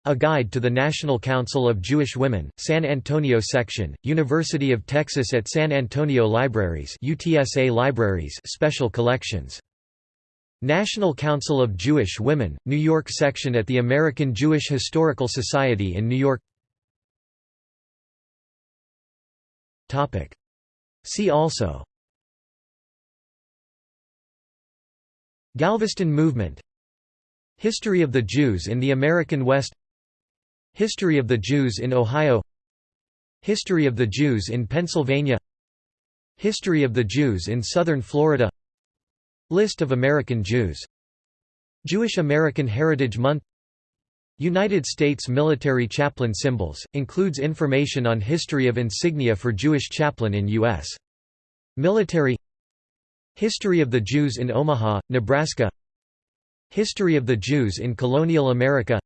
S1: A Guide to the National Council of Jewish Women, San Antonio Section, University of Texas at San Antonio Libraries UTSA Libraries Special Collections. National Council of Jewish Women, New York Section at the American Jewish Historical Society in New York. See also. Galveston movement. History of the Jews in the American West History of the Jews in Ohio. History of the Jews in Pennsylvania. History of the Jews in southern Florida. List of American Jews. Jewish American Heritage Month. United States military chaplain symbols, includes information on history of insignia for Jewish chaplain in U.S. military. History of the Jews in Omaha, Nebraska. History of the Jews in colonial America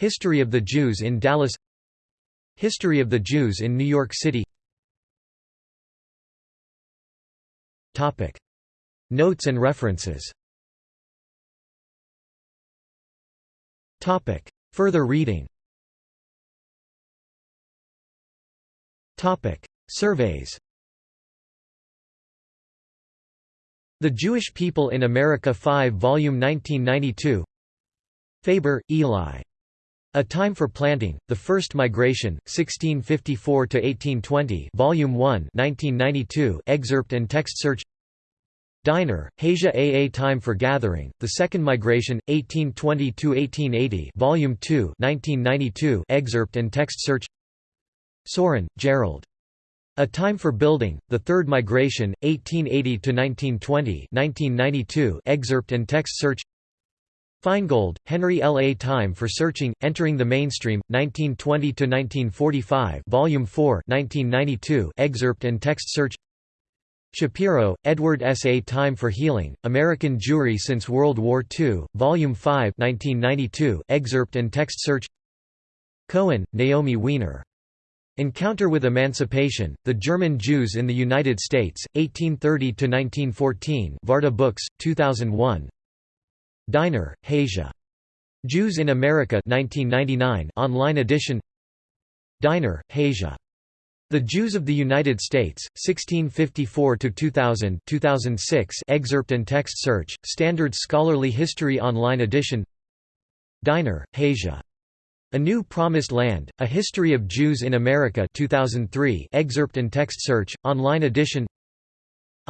S1: History of the Jews in Dallas. History of the Jews in New York City. Notes and references. Further reading. Surveys. The Jewish People in America 5 Volume 1992 Faber, Eli. A Time for Planting, The First Migration, 1654–1820 Volume 1 1992 excerpt and text search Diner, Hasia A. A Time for Gathering, The Second Migration, 1820–1880 Volume 2 1992 excerpt and text search Sorin, Gerald. A Time for Building, The Third Migration, 1880–1920 1992 excerpt and text search Feingold, Henry L. A Time for Searching, Entering the Mainstream, 1920–1945 Volume 4 1992 excerpt and text search Shapiro, Edward S. A Time for Healing, American Jewry Since World War II, Volume 5 1992 excerpt and text search Cohen, Naomi Weiner. Encounter with Emancipation, The German Jews in the United States, 1830–1914 Varda Books, 2001 Diner, Hasia. Jews in America 1999 online edition Diner, Hasia. The Jews of the United States, 1654–2000 2006 excerpt and text search, Standard Scholarly History Online edition Diner, Hasia. A New Promised Land, A History of Jews in America 2003 excerpt and text search, online edition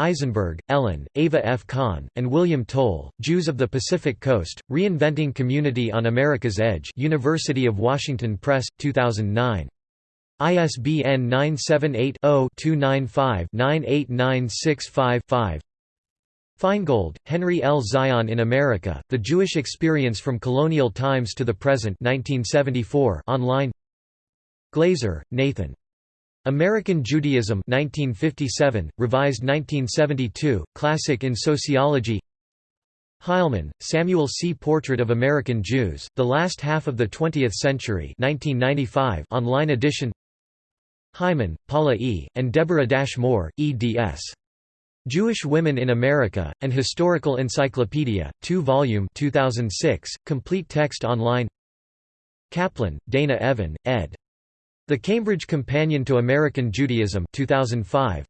S1: Eisenberg, Ellen, Ava F. Kahn, and William Toll, Jews of the Pacific Coast, Reinventing Community on America's Edge University of Washington Press, 2009. ISBN 978 0 295 98965 Feingold, Henry L. Zion in America, The Jewish Experience from Colonial Times to the Present 1974 online Glazer, Nathan. American Judaism 1957, revised 1972, Classic in Sociology Heilman, Samuel C. Portrait of American Jews, The Last Half of the Twentieth Century 1995 online edition Hyman, Paula E., and Deborah Dash Moore, eds. Jewish Women in America, An Historical Encyclopedia, 2-volume 2006, complete text online Kaplan, Dana Evan, ed. The Cambridge Companion to American Judaism 2005.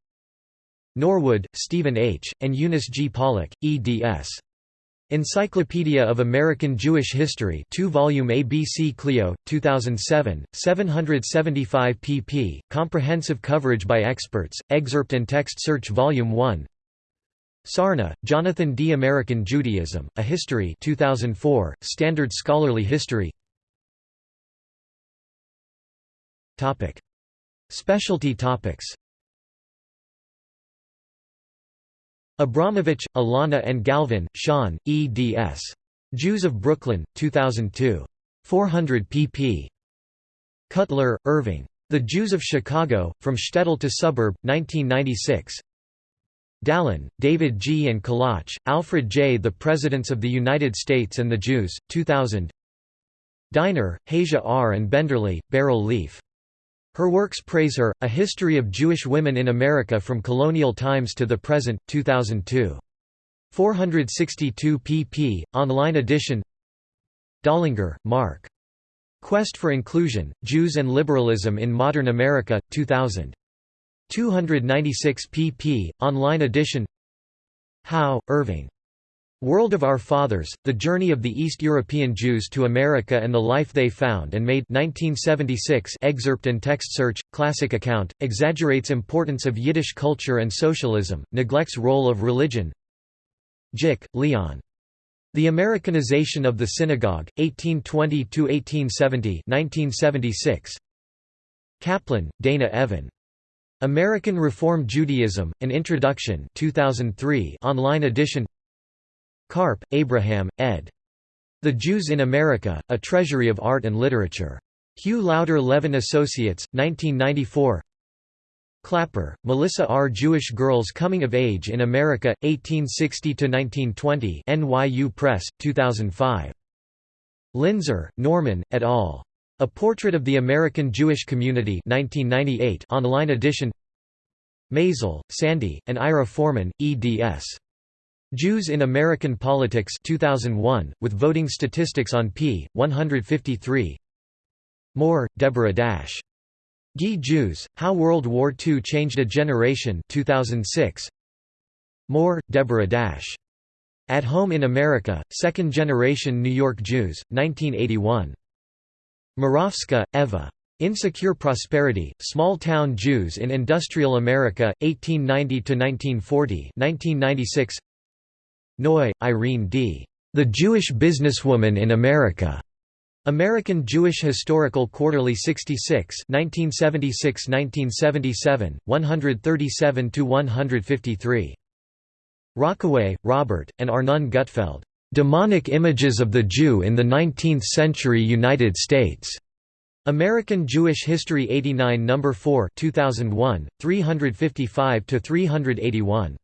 S1: Norwood, Stephen H., and Eunice G. Pollock, eds. Encyclopedia of American Jewish History 2-volume ABC Clio, 2007, 775 pp. Comprehensive coverage by experts, excerpt and text search Volume 1 Sarna, Jonathan D. American Judaism, A History 2004, Standard Scholarly History Specialty topics Abramovitch, Alana and Galvin, Sean, eds. Jews of Brooklyn, 2002. 400 pp. Cutler, Irving. The Jews of Chicago, From Shtetl to Suburb, 1996 Dalin, David G. and Kolatch, Alfred J. The Presidents of the United States and the Jews, 2000 Diner, Hasia R. and Benderly, Beryl Lieff. Her works praise her, A History of Jewish Women in America from Colonial Times to the Present, 2002. 462 pp. Online edition Dollinger, Marc. Quest for Inclusion, Jews and Liberalism in Modern America, 2000. 296 pp. Online edition Howe, Irving. World of Our Fathers, The Journey of the East European Jews to America and the Life They Found and Made 1976 excerpt and text search, classic account, exaggerates importance of Yiddish culture and socialism, neglects role of religion Jick, Leon. The Americanization of the Synagogue, 1820–1870 1976. Kaplan, Dana Evan. American Reform Judaism, An Introduction 2003 online edition Karp, Abraham, ed. The Jews in America, A Treasury of Art and Literature. Hugh Lauter Levin Associates, 1994 Klapper, Melissa R. Jewish Girls Coming of Age in America, 1860–1920 NYU Press, 2005. Linzer, Norman, et al. A Portrait of the American Jewish Community 1998 online edition Maisel, Sandy, and Ira Forman, eds. Jews in American Politics 2001, with voting statistics on p. 153 Moore, Deborah Dash. GI Jews, How World War II Changed a Generation 2006. Moore, Deborah Dash. At Home in America, Second Generation New York Jews, 1981. Morawska, Eva. Insecure Prosperity, Small-Town Jews in Industrial America, 1890–1940 1996. Neu, Irene D. The Jewish Businesswoman in America. American Jewish Historical Quarterly 66 1976–1977, 137–153. Rockaway, Robert, and Arnon Gutfeld. Demonic Images of the Jew in the Nineteenth-Century United States. American Jewish History 89 No. 4 2001, 355–381.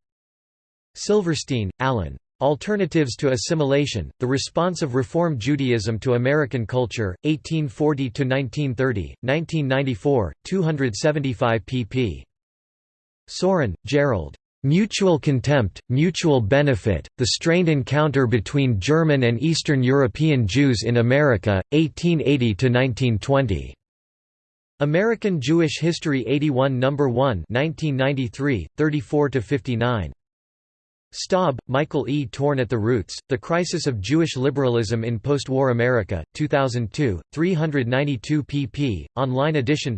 S1: Silverstein, Alan. Alternatives to Assimilation, The Response of Reform Judaism to American Culture, 1840–1930, 1994, 275 pp. Sorin, Gerald. Mutual Contempt, Mutual Benefit, The Strained Encounter Between German and Eastern European Jews in America, 1880–1920. American Jewish History 81 No. 1 1993, 34–59. Staub, Michael E. Torn at the Roots, The Crisis of Jewish Liberalism in Postwar America, 2002, 392 pp. Online edition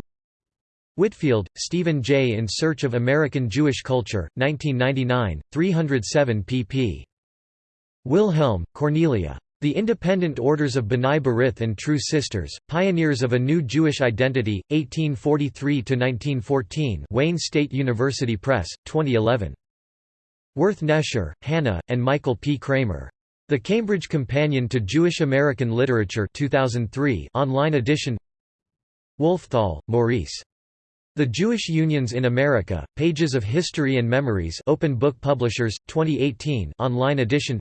S1: Whitfield, Stephen J. In Search of American Jewish Culture, 1999, 307 pp. Wilhelm, Cornelia. The Independent Orders of B'nai B'rith and True Sisters, Pioneers of a New Jewish Identity, 1843–1914 Wayne State University Press, 2011. Wirth-Nesher, Hannah, and Michael P. Kramer. The Cambridge Companion to Jewish American Literature 2003 online edition Wolfthal, Maurice. The Jewish Unions in America, Pages of History and Memories Open Book Publishers, 2018 online edition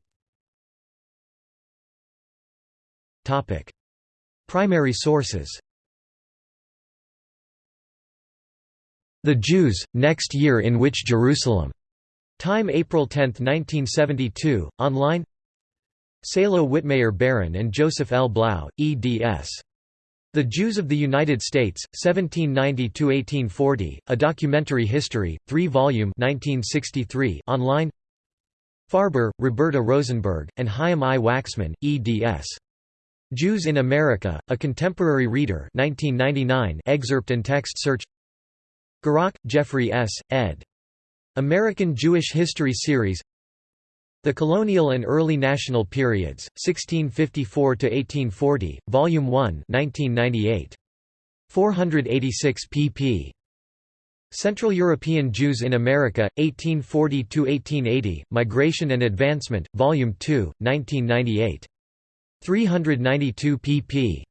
S1: Primary sources The Jews, Next Year in Which Jerusalem Time April 10, 1972, online Salo Wittmayer Baron and Joseph L. Blau, eds. The Jews of the United States, 1790–1840, A Documentary History, 3-volume 1963, online Farber, Roberta Rosenberg, and Chaim I. Waxman, eds. Jews in America, A Contemporary Reader 1999 excerpt and text search Gurock, Jeffrey S., ed. American Jewish History Series The Colonial and Early National Periods, 1654–1840, Volume 1 1998. 486 pp. Central European Jews in America, 1840–1880, Migration and Advancement, Volume 2, 1998. 392 pp.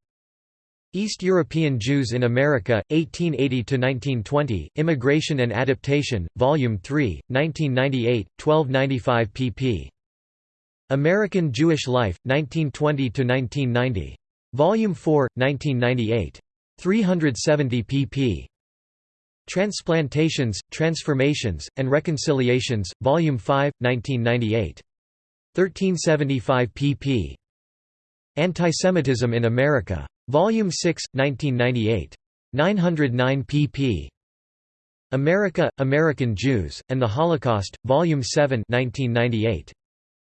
S1: East European Jews in America, 1880–1920, Immigration and Adaptation, Volume 3, 1998, 1295 pp. American Jewish Life, 1920–1990. Volume 4, 1998. 370 pp. Transplantations, Transformations, and Reconciliations, Volume 5, 1998. 1375 pp. Antisemitism in America. Volume 6, 1998. 909 pp. America, American Jews, and the Holocaust, Volume 7 1998.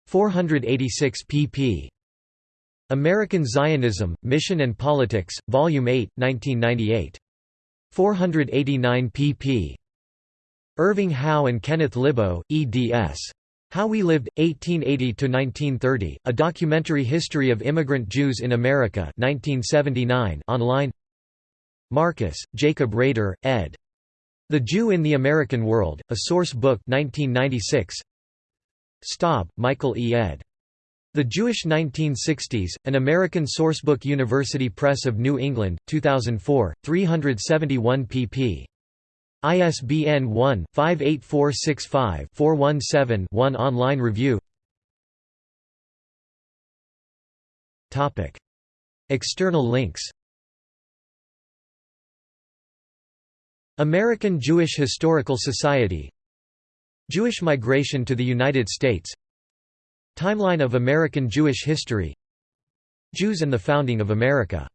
S1: 486 pp. American Zionism, Mission and Politics, Volume 8, 1998. 489 pp. Irving Howe and Kenneth Libo, eds. How We Lived, 1880–1930, A Documentary History of Immigrant Jews in America 1979 online Marcus, Jacob Rader, ed. The Jew in the American World, A Source Book 1996. Staub, Michael E. ed. The Jewish 1960s, An American Sourcebook University Press of New England, 2004, 371 pp. ISBN 1-58465-417-1 Online review. External links. American Jewish Historical Society. Jewish migration to the United States. Timeline of American Jewish history. Jews and the founding of America